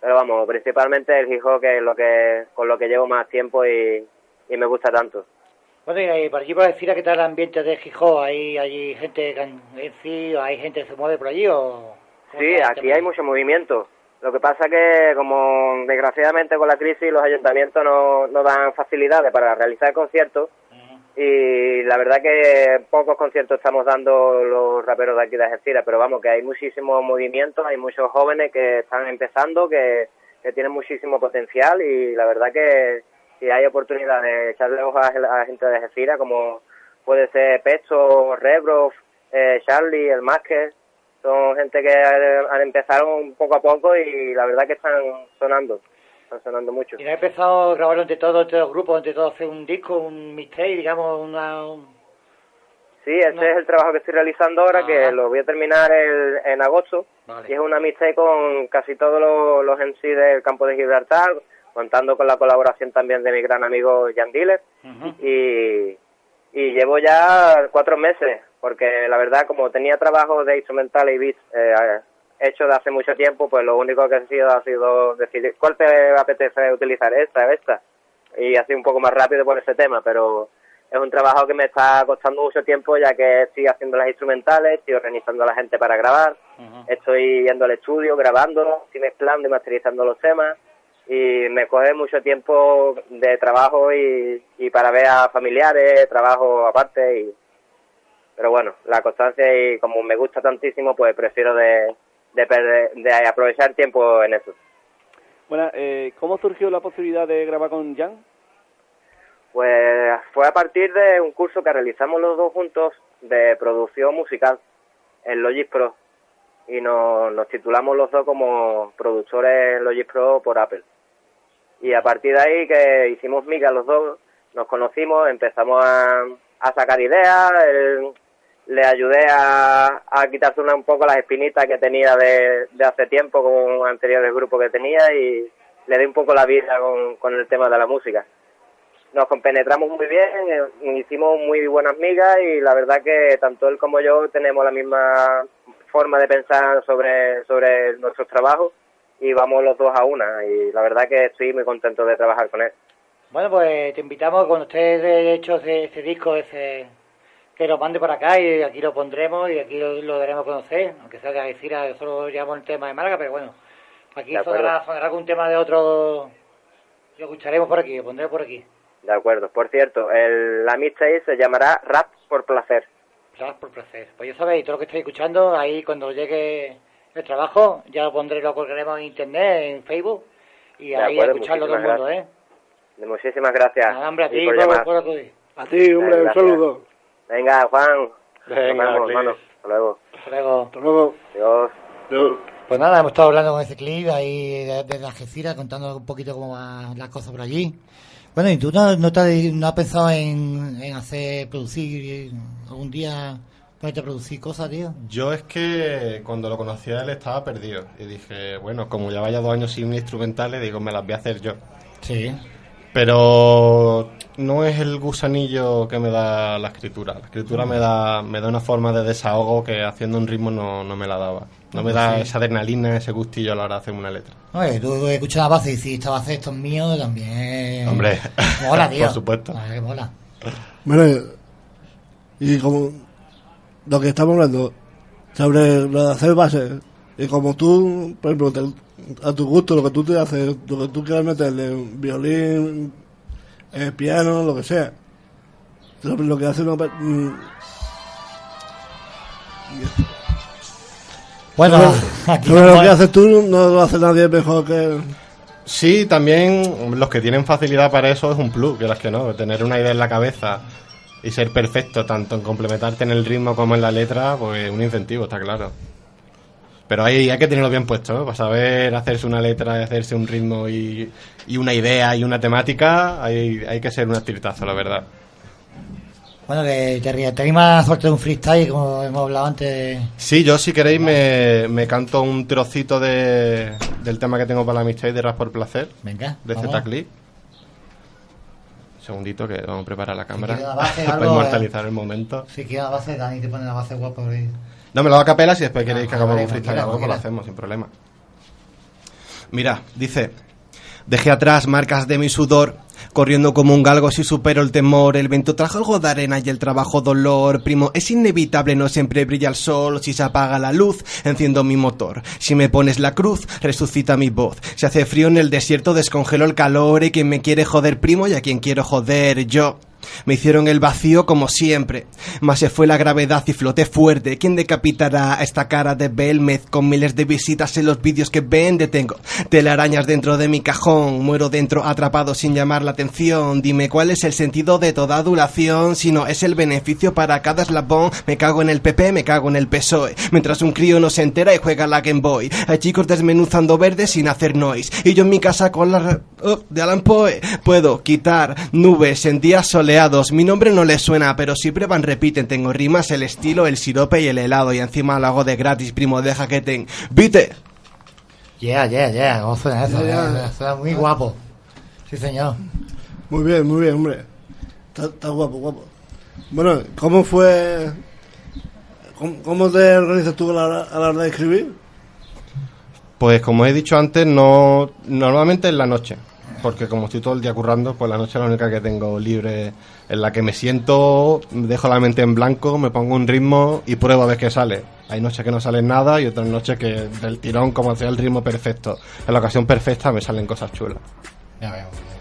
Pero vamos, principalmente el hip hop que es lo que, con lo que llevo más tiempo y, y me gusta tanto.
Bueno, y por allí por decir qué tal el ambiente de Gijón, ¿hay, hay gente que en sí, hay gente que se mueve por allí o...?
Sí, aquí hay mucho movimiento. Lo que pasa que, como desgraciadamente con la crisis, los ayuntamientos no, no dan facilidades para realizar conciertos. Y la verdad que pocos conciertos estamos dando los raperos de aquí de Algeciras, pero vamos, que hay muchísimos movimientos, hay muchos jóvenes que están empezando, que, que tienen muchísimo potencial y la verdad que si hay oportunidad de echarle ojos a la gente de Algeciras, como puede ser Pecho, Rebro, eh, Charlie, el Másquez, son gente que han empezado poco a poco y la verdad que están sonando, están sonando mucho.
Y no he empezado a grabarlo entre todos, entre los grupos, entre todos, hacer un disco, un mixtape, digamos, una... un-
Sí, ese
No.
es el trabajo que estoy realizando ahora,
Ajá.
que lo voy a terminar el- en agosto.
Vale.
Y es una amistad con casi todos los, los MC del campo de Gibraltar, contando con la colaboración también de mi gran amigo Jan Diller. Y, y llevo ya cuatro meses, porque la verdad, como tenía trabajo de instrumental y beats eh, hecho de hace mucho tiempo, pues lo único que he sido ha sido decidir cuál te apetece utilizar, esta o esta. Y así un poco más rápido por ese tema, pero es un trabajo que me está costando mucho tiempo ya que estoy haciendo las instrumentales, estoy organizando a la gente para grabar, estoy yendo al estudio, grabando, estoy mezclando y masterizando los temas y me coge mucho tiempo de trabajo y, y para ver a familiares, trabajo aparte y pero bueno, la constancia y como me gusta tantísimo pues prefiero de, de, perder- de aprovechar tiempo en eso.
Bueno, eh, ¿cómo surgió la posibilidad de grabar con Jan?
Pues fue a partir de un curso que realizamos los dos juntos de producción musical en Logic Pro y nos, nos titulamos los dos como productores en Logic Pro por Apple. Y a partir de ahí que hicimos miga los dos, nos conocimos, empezamos a, sacar ideas, él- le ayudé a, a quitarse un poco las espinitas que tenía de, de hace tiempo con anteriores grupos que tenía y le di un poco la vida con, con el tema de la música. Nos compenetramos muy bien, eh, hicimos muy buenas migas y la verdad que tanto él como yo tenemos la misma forma de pensar sobre, sobre nuestros trabajos y vamos los dos a una y la verdad que estoy muy contento de trabajar con él.
Bueno, pues te invitamos cuando estés de hecho ese, ese disco, ese que lo mande para acá y aquí lo pondremos y aquí lo, lo daremos a conocer, aunque sea que a decir, nosotros llevamos el tema de Málaga, pero bueno, aquí sonará, sonará algún tema de otro, lo escucharemos por aquí, lo pondremos por aquí.
De acuerdo. Por cierto, el, la mixtape se llamará Rap por Placer.
Claro, por placer. Pues ya sabéis, todo lo que estáis escuchando, ahí cuando llegue el trabajo, ya lo pondré, lo colgaremos en internet, en Facebook, y
De
ahí
acuerdo,
escucharlo todo el mundo, ¿eh?
De Muchísimas gracias.
Nada, hombre, a ti,
por
por, por
A ti, hombre, un saludo.
Venga, Juan.
Venga,
Nos vemos, hermano. Hasta luego.
Hasta luego.
Hasta luego.
Adiós.
Pues nada, hemos estado hablando con ese clip ahí de- desde Algeciras, contando un poquito cómo van las cosas por allí. Bueno, ¿y tú no, no, te has, no has pensado en, en hacer, producir, eh, algún día ponerte a producir cosas, tío?
Yo es que cuando lo conocí a él estaba perdido. Y dije, bueno, como ya vaya dos años sin instrumentales, digo, me las voy a hacer yo.
Sí.
Pero no es el gusanillo que me da la escritura. La escritura me da, me da una forma de desahogo que haciendo un ritmo no, no me la daba. No me da esa adrenalina, ese gustillo a la hora de hacer una letra.
Oye, tú escuchas la base y dices, esta base esto es mío, también...
Hombre,
Mola, (laughs) tío.
por supuesto.
Vale, mola.
Bueno, y como lo que estamos hablando sobre lo de hacer bases, y como tú, por ejemplo, te- a tu gusto, lo que tú te haces, lo que tú quieras meterle, violín, eh, piano, lo que sea, lo, lo que hace una. mm,
Bueno,
sobre- (laughs)
aquí
sobre lo que haces tú, no lo hace nadie mejor que.
Sí, también los que tienen facilidad para eso es un plus, que las que no. Tener una idea en la cabeza y ser perfecto, tanto en complementarte en el ritmo como en la letra, pues un incentivo, está claro. Pero hay, hay que tenerlo bien puesto, ¿no? Para saber hacerse una letra y hacerse un ritmo y, y una idea y una temática, hay, hay que ser un activitazo, la verdad.
Bueno, que te, te más suerte de un freestyle, como hemos hablado antes.
Sí, yo si queréis me, me canto un trocito de, del tema que tengo para la amistad de Rap por Placer,
Venga,
de
vamos.
Z-Clip. Un segundito que vamos a preparar la cámara
base, (laughs)
para
algo,
inmortalizar el momento.
Si quieres la base, Dani te pone la base guapa. por ahí.
No, me lo hago a capela si después queréis que hagamos un freestyle algo, pues lo hacemos sin problema. Mira, dice... Dejé atrás marcas de mi sudor, Corriendo como un galgo si supero el temor, el viento trajo algo de arena y el trabajo dolor. Primo, es inevitable, no siempre brilla el sol, si se apaga la luz, enciendo mi motor. Si me pones la cruz, resucita mi voz. Si hace frío en el desierto, descongelo el calor y quien me quiere joder primo y a quien quiero joder yo. Me hicieron el vacío como siempre, mas se fue la gravedad y floté fuerte. ¿Quién decapitará a esta cara de Belmez con miles de visitas en los vídeos que vende? Tengo telarañas dentro de mi cajón, muero dentro atrapado sin llamar la atención. Dime cuál es el sentido de toda adulación, si no es el beneficio para cada eslabón. Me cago en el PP, me cago en el PSOE, mientras un crío no se entera y juega la Game Boy. Hay chicos desmenuzando verdes sin hacer noise, y yo en mi casa con la oh, de Alan Poe puedo quitar nubes en días soleados. Mi nombre no les suena, pero siempre van repiten. Tengo rimas, el estilo, el sirope y el helado. Y encima lo hago de gratis, primo, deja que te invite.
Yeah, yeah, yeah. ¿Cómo suena eso?
Yeah, yeah.
Suena muy guapo. Sí, señor.
Muy bien, muy bien, hombre. Está, está guapo, guapo. Bueno, ¿cómo fue... ¿Cómo, cómo te organizas tú a la, hora- a la hora de escribir?
Pues como he dicho antes, no normalmente en la noche, porque como estoy todo el día currando, pues la noche es la única que tengo libre, en la que me siento, dejo la mente en blanco, me pongo un ritmo y pruebo a ver qué sale. Hay noches que no salen nada y otras noches que del tirón, como sea el ritmo perfecto, en la ocasión perfecta me salen cosas chulas.
Ya veo.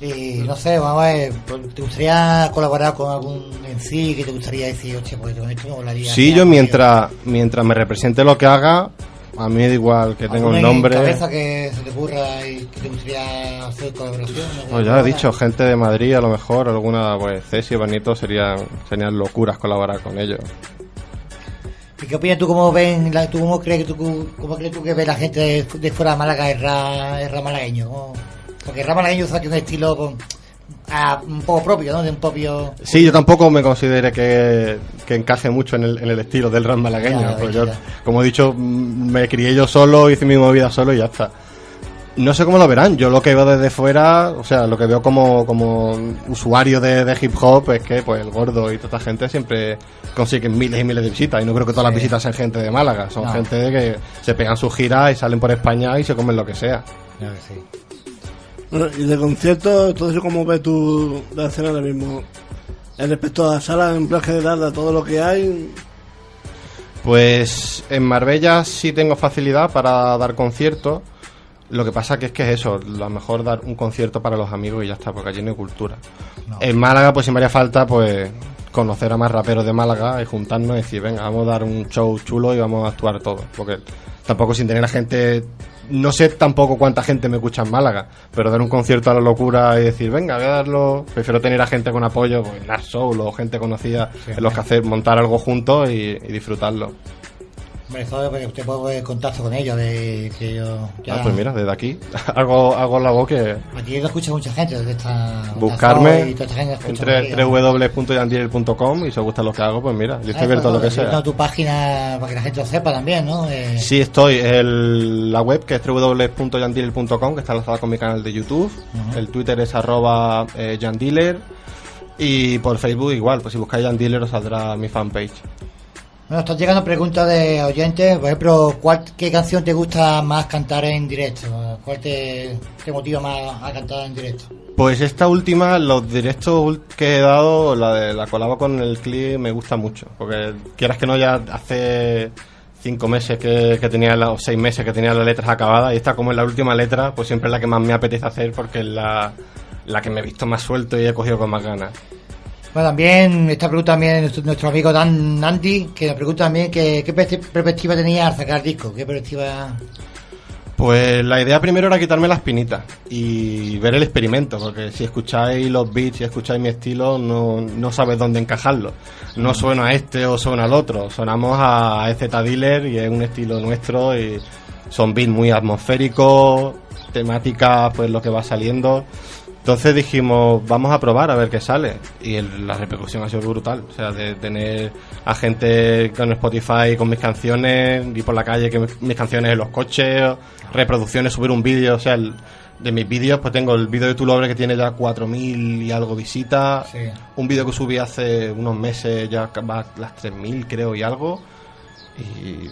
Y no sé, vamos a ver, ¿te gustaría colaborar con algún en sí que te gustaría decir, oye, pues con esto me molaría?
Sí, yo mientras, mientras me represente lo que haga, a mí da igual que tenga
¿Alguna
un nombre.
cabeza que se te ocurra y que te gustaría hacer colaboración?
Pues ya he dicho, gente de Madrid a lo mejor, alguna, pues Ceci o Benito serían, serían locuras colaborar con ellos.
¿Y qué opinas tú cómo ven, la- tú cómo crees tú, cómo crees tú que ve la gente de, de fuera de Málaga el rap malagueño? Porque el malagueño usa un estilo con, ah, un poco propio, ¿no? De un propio...
Sí, yo tampoco me considere que, que encaje mucho en el, en el estilo del rap malagueño.
Ya,
pues yo, como he dicho, mm, me crié yo solo, hice mi movida solo y ya está. No sé cómo lo verán, yo lo que veo desde fuera, o sea, lo que veo como, como usuario de, de hip hop es que pues el gordo y toda esta gente siempre consiguen miles y miles de visitas y no creo que todas las visitas sean gente de Málaga, son
No.
gente que se pegan sus giras y salen por España y se comen lo que sea.
Claro que sí.
Bueno, y de conciertos, entonces, ¿cómo ves tú la escena ahora mismo? En respecto a salas, en plan general, a todo lo que hay,
Pues en Marbella sí tengo facilidad para dar conciertos. Lo que pasa que es que es eso, lo mejor dar un concierto para los amigos y ya está, porque allí no hay cultura.
No.
En Málaga, pues si me haría falta, pues conocer a más raperos de Málaga y juntarnos y decir, venga, vamos a dar un show chulo y vamos a actuar todos. Porque tampoco sin tener a gente, no sé tampoco cuánta gente me escucha en Málaga, pero dar un concierto a la locura y decir, venga, voy a darlo, prefiero tener a gente con apoyo, pues Soul o gente conocida en los que hacer, montar algo juntos y, y disfrutarlo.
Eso porque usted puede poner contacto con ellos, de que yo... ya-
Ah, pues mira, desde aquí (laughs) hago, hago la voz que
Aquí lo escucha mucha gente, desde esta...
buscarme
y toda esta gente
entre www.yandiel.com y si os gusta lo que hago, pues mira, yo
Ah,
estoy abierto a lo que sea.
tu página para que la gente lo sepa también, ¿no? Eh,
Sí, estoy. El, la web que es www.yandealer.com, que está enlazada con mi canal de YouTube. El Twitter es arroba eh, yandealer. Y por Facebook igual, pues si buscáis Yandealer os saldrá mi fanpage.
Bueno, están llegando preguntas de oyentes. Por ejemplo, ¿cuál, ¿qué canción te gusta más cantar en directo? ¿Cuál te, te más a cantar en directo?
Pues esta última, los directos que he dado, la de la colaba con el clip, me gusta mucho. Porque quieras que no, ya hace cinco meses que, que tenía, la, o seis meses que tenía las letras acabadas, y esta como es la última letra, pues siempre es la que más me apetece hacer porque es la, la que me he visto más suelto y he cogido con más ganas.
Bueno, también esta pregunta también nuestro, nuestro amigo Dan Nandi, que nos pregunta también que, qué perspecti- perspectiva tenía al sacar disco, qué perspectiva...
Pues la idea primero era quitarme las pinitas y ver el experimento, porque si escucháis los beats, si escucháis mi estilo, no, no sabes dónde encajarlo. No suena a este o suena al otro, sonamos a EZ Dealer y es un estilo nuestro y son beats muy atmosféricos, temática pues lo que va saliendo. Entonces dijimos, vamos a probar a ver qué sale. Y el- la repercusión ha sido brutal. O sea, de tener a gente con Spotify con mis canciones, ir por la calle que mis, mis canciones en los coches, reproducciones, subir un vídeo. O sea, el- de mis vídeos, pues tengo el vídeo de Tu Lobre que tiene ya 4.000 y algo visitas.
Sí.
Un vídeo que subí hace unos meses, ya va a las 3.000 creo y algo. Y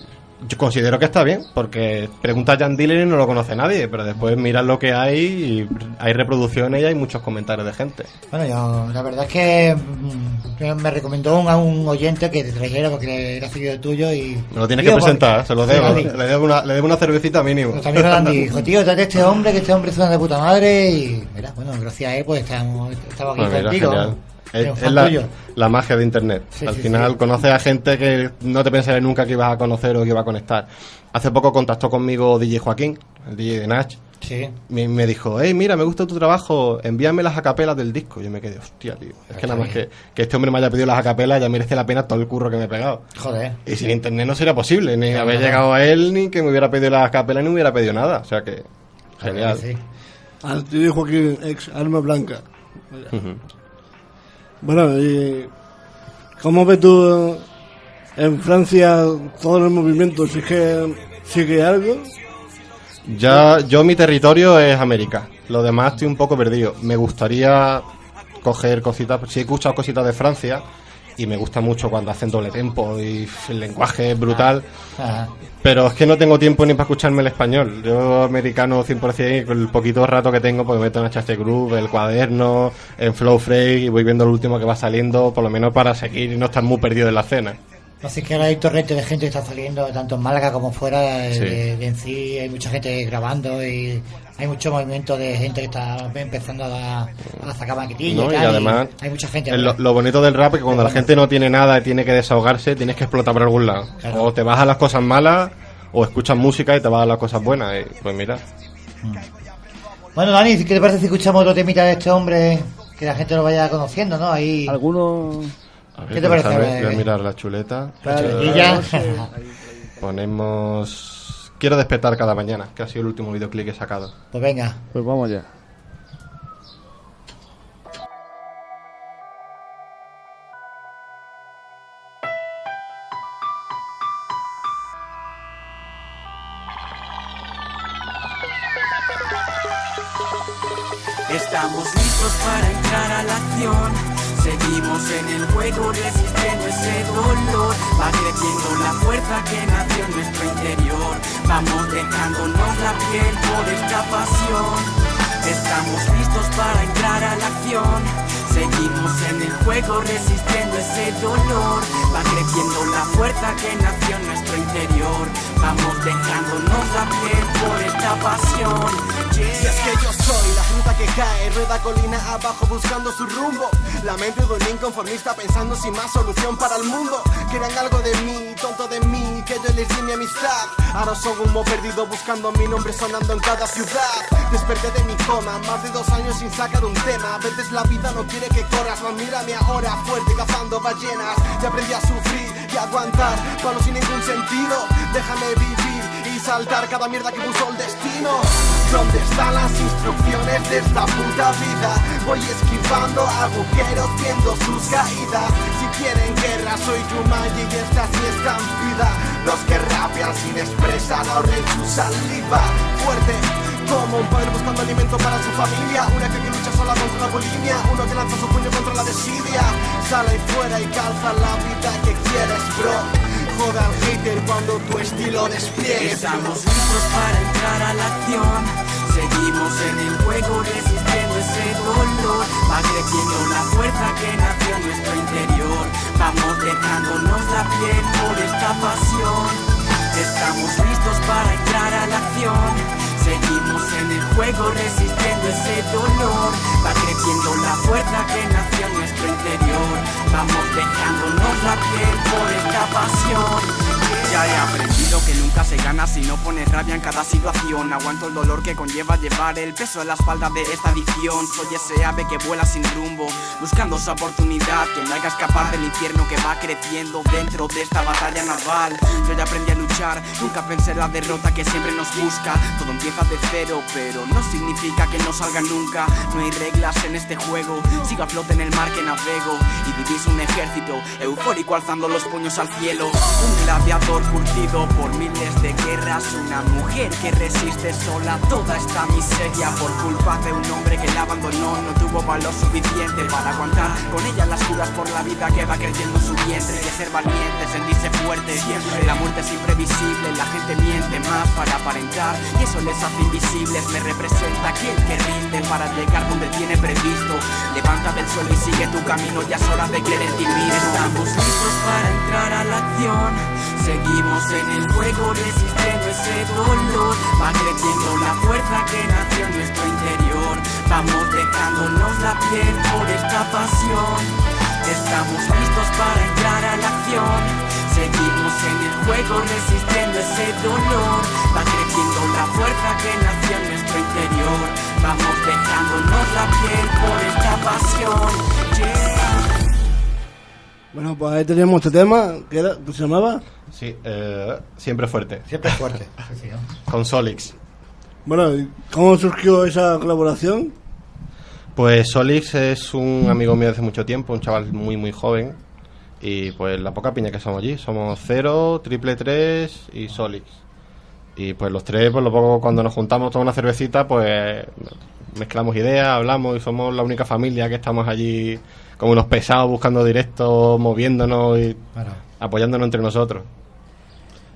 Yo considero que está bien, porque pregunta a Jan Diller y no lo conoce nadie, pero después miras lo que hay y hay reproducciones y hay muchos comentarios de gente.
Bueno, yo, la verdad es que mm, me recomendó un, a un oyente que te trajera porque era seguidor tuyo y...
Me lo tienes
Tío,
que presentar,
porque-
se lo debo. Le debo una, le debo una cervecita mínimo.
Nuestro amigo Andy dijo, tío, trate a este hombre, que este hombre suena de puta madre y... Mira, bueno, gracias a él pues estamos, estamos aquí
Pues
contigo.
genial. Es, es
fan
la, la magia de internet.
Sí,
Al
sí,
final
sí.
conoces a gente que no te pensarías nunca que ibas a conocer o que iba a conectar. Hace poco contactó conmigo DJ Joaquín, el DJ de Nach.
Sí.
Me, me dijo, hey, mira, me gusta tu trabajo, envíame las acapelas del disco. Yo me quedé, hostia, tío. Es que nada más que, que este hombre me haya pedido las acapelas ya merece la pena todo el curro que me he pegado.
Joder.
Y sin internet no sería posible, ni haber llegado a él, ni que me hubiera pedido las capelas, ni me hubiera pedido nada. O sea que, genial.
Sí.
Al tío Joaquín, ex Arma Blanca.
Ujú.
Bueno, y ¿cómo ves tú en Francia todo el movimiento? ¿Si es que sigue algo?
Ya, yo mi territorio es América. Lo demás estoy un poco perdido. Me gustaría coger cositas, sí he escuchado cositas de Francia y me gusta mucho cuando hacen doble tempo y el lenguaje es brutal.
Ajá.
Pero es que no tengo tiempo ni para escucharme el español. Yo americano 100% y con el poquito rato que tengo me meto en HT Group, el cuaderno, en Flow Freak y voy viendo lo último que va saliendo, por lo menos para seguir y no estar muy perdido en la escena.
Así que ahora hay torrente de gente que está saliendo, tanto en Málaga como fuera de,
Sí.
de- de en sí. Hay mucha gente grabando y hay mucho movimiento de gente que está empezando a, a sacar maquetillas.
¿no?
y
Y
tal,
además,
hay mucha gente.
es lo, lo bonito del rap es que cuando la gente no tiene nada y tiene que desahogarse, tienes que explotar por algún lado.
Claro.
O te vas a las cosas malas, o escuchas música y te vas a las cosas buenas. Y, pues mira,
Bueno, Dani, ¿qué te parece si escuchamos otro temita de este hombre? Que la gente lo vaya conociendo, ¿no? Ahí.
Algunos.
A ver,
¿Qué te parece?
déjame, Voy a mirar la chuleta.
La chuletilla.
Ponemos... Quiero despertar cada mañana, que ha sido el último videoclip que he sacado.
Pues venga.
Pues vamos ya.
Estamos listos para entrar a la acción. Seguimos en el juego resistiendo ese dolor. Va creciendo la fuerza que nació en nuestro interior. Vamos dejándonos la piel por esta pasión. Estamos listos para entrar a la acción. Seguimos en el juego resistiendo ese dolor. Va creciendo la fuerza que nació en nuestro interior. Vamos dejándonos por esta pasión.
Si es que yo soy la fruta que cae, rueda colina abajo buscando su rumbo. La mente de un inconformista pensando sin más solución para el mundo. Querían algo de mí, tonto de mí, que yo les di mi amistad. Ahora son humo perdido buscando mi nombre sonando en cada ciudad. Desperté de mi coma, más de dos años sin sacar un tema. A veces la vida no quiere que corras, mas mírame ahora fuerte cazando ballenas. Ya aprendí a sufrir a aguantar palos sin ningún sentido. Déjame vivir y saltar cada mierda que puso el destino. ¿Dónde están las instrucciones de esta puta vida? Voy esquivando agujeros viendo sus caídas. Si quieren guerra, soy Jumanji y esta sí es vida. Los que rapean sin expresar ahorren su saliva. Fuerte. Como un padre buscando alimento para su familia Una que, lucha sola contra la bulimia Uno que lanza su puño contra la desidia Sale ahí fuera y calza la vida que quieres, bro Joda al hater cuando tu estilo despliegue
Estamos listos para entrar a la acción. Seguimos en el juego resistiendo ese dolor. Va la fuerza que nació en nuestro interior. Vamos dejándonos la piel por esta pasión. Estamos listos para entrar a la acción. Seguimos en el juego resistiendo ese dolor. Va creciendo la fuerza que nació en nuestro interior. Vamos dejándonos la piel por esta pasión. Ya he aprendido que nunca se gana si no pones rabia en cada situación. Aguanto el dolor que conlleva llevar el peso en la espalda de esta adicción. Soy ese ave que vuela sin rumbo, buscando su oportunidad. Que no haga escapar del infierno que va creciendo dentro de esta batalla naval. Yo ya aprendí a luchar, nunca pensé en la derrota que siempre nos busca. Todo empieza de cero, pero no significa que no salga nunca. No hay reglas en este juego, sigo a flote en el mar que navego. Y vivís un ejército eufórico alzando los puños al cielo. Un gladiador curtido por miles miles de guerras, una mujer que resiste sola toda esta miseria por culpa de un hombre que la abandonó, no tuvo valor suficiente para aguantar con ella las curas por la vida que va creciendo en su vientre, de ser valiente, sentirse fuerte, siempre. La muerte es imprevisible, la gente miente más para aparentar y eso les hace invisibles, me representa aquel que rinde para llegar donde tiene previsto, levanta del suelo y sigue tu camino, ya es hora de creer en ti. Estamos listos para entrar a la acción, seguimos en el juego resistiendo ese dolor, va creciendo la fuerza que nació en nuestro interior, vamos dejándonos la piel por esta pasión. Estamos listos para entrar a la acción. Seguimos en el juego resistiendo ese dolor. Va creciendo la fuerza que nació en nuestro interior. Vamos dejándonos la piel por esta pasión.
Bueno, pues ahí teníamos este tema, que era, ¿cómo se llamaba?
Sí, eh, siempre fuerte.
Siempre fuerte. (laughs) Sí, sí, ¿no?
Con Solix.
Bueno, ¿y ¿cómo surgió esa colaboración?
Pues Solix es un amigo mío de hace mucho tiempo, un chaval muy muy joven. Y pues la poca piña que somos allí. Somos Cero, Triple 3 y Solix. Y pues los tres, pues lo poco cuando nos juntamos toda una cervecita, pues mezclamos ideas, hablamos y somos la única familia que estamos allí como unos pesados buscando directos, moviéndonos y
Claro.
apoyándonos entre nosotros.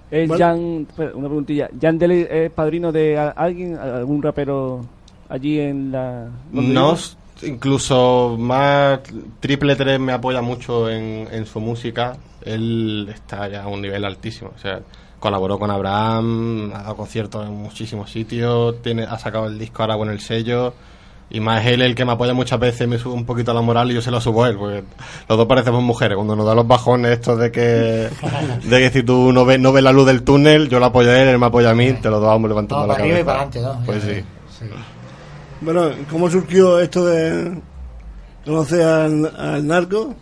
¿Es
Bueno.
Jan, espera, una preguntilla. ¿Jan Dele es padrino de alguien, algún rapero allí en la...
No, incluso más Triple 3 me apoya mucho en, en su música. Él está ya a un nivel altísimo. O sea, colaboró con Abraham, ha dado conciertos en muchísimos sitios, tiene, ha sacado el disco ahora con el sello. Y más él el que me apoya muchas veces, me sube un poquito la moral y yo se lo subo a él, porque los dos parecemos mujeres. Cuando nos da los bajones estos de que, (laughs) de que si tú no ves, no ves la luz del túnel, yo lo apoyo a él, él me apoya a mí, te los dos vamos levantando
Todo
la
arriba y
cabeza.
para adelante, ¿no?
Pues sí.
Sí.
Bueno, ¿cómo surgió esto de conocer al, al narco?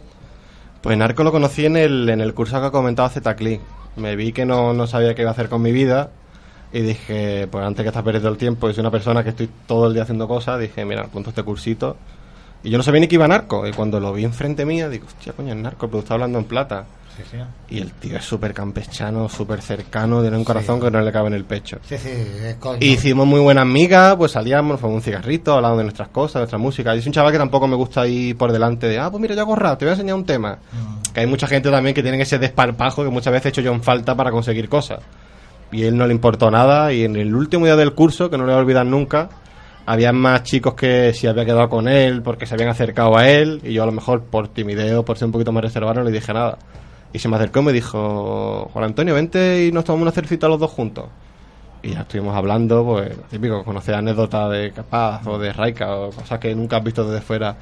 Pues Narco lo conocí en el, en el curso que ha comentado Zetacli. Me vi que no, no sabía qué iba a hacer con mi vida y dije, pues antes que estar perdiendo el tiempo y soy una persona que estoy todo el día haciendo cosas, dije, mira, apunto este cursito. Y yo no sabía ni que iba Narco. Y cuando lo vi enfrente mía, digo, hostia, coño, es Narco, pero está hablando en plata.
Sí, sí.
Y el tío es súper campechano, súper cercano, tiene un corazón que no le cabe en el pecho.
Sí, sí, es coño.
Y hicimos muy buenas amigas, pues salíamos, nos fumamos un cigarrito, hablábamos de nuestras cosas, de nuestra música. Y es un chaval que tampoco me gusta ir por delante de, ah, pues mira, yo hago rap, te voy a enseñar un tema. Que hay mucha gente también que tiene ese desparpajo que muchas veces he hecho yo en falta para conseguir cosas. Y él no le importó nada. Y en el último día del curso, que no le voy a olvidar nunca, había más chicos que se había quedado con él porque se habían acercado a él. Y yo a lo mejor por timidez o por ser un poquito más reservado no le dije nada. Y se me acercó y me dijo, Juan Antonio, vente y nos tomamos una cervecita los dos juntos. Y ya estuvimos hablando, pues, típico, conocer anécdotas de Capaz o de Raika o cosas que nunca has visto desde fuera.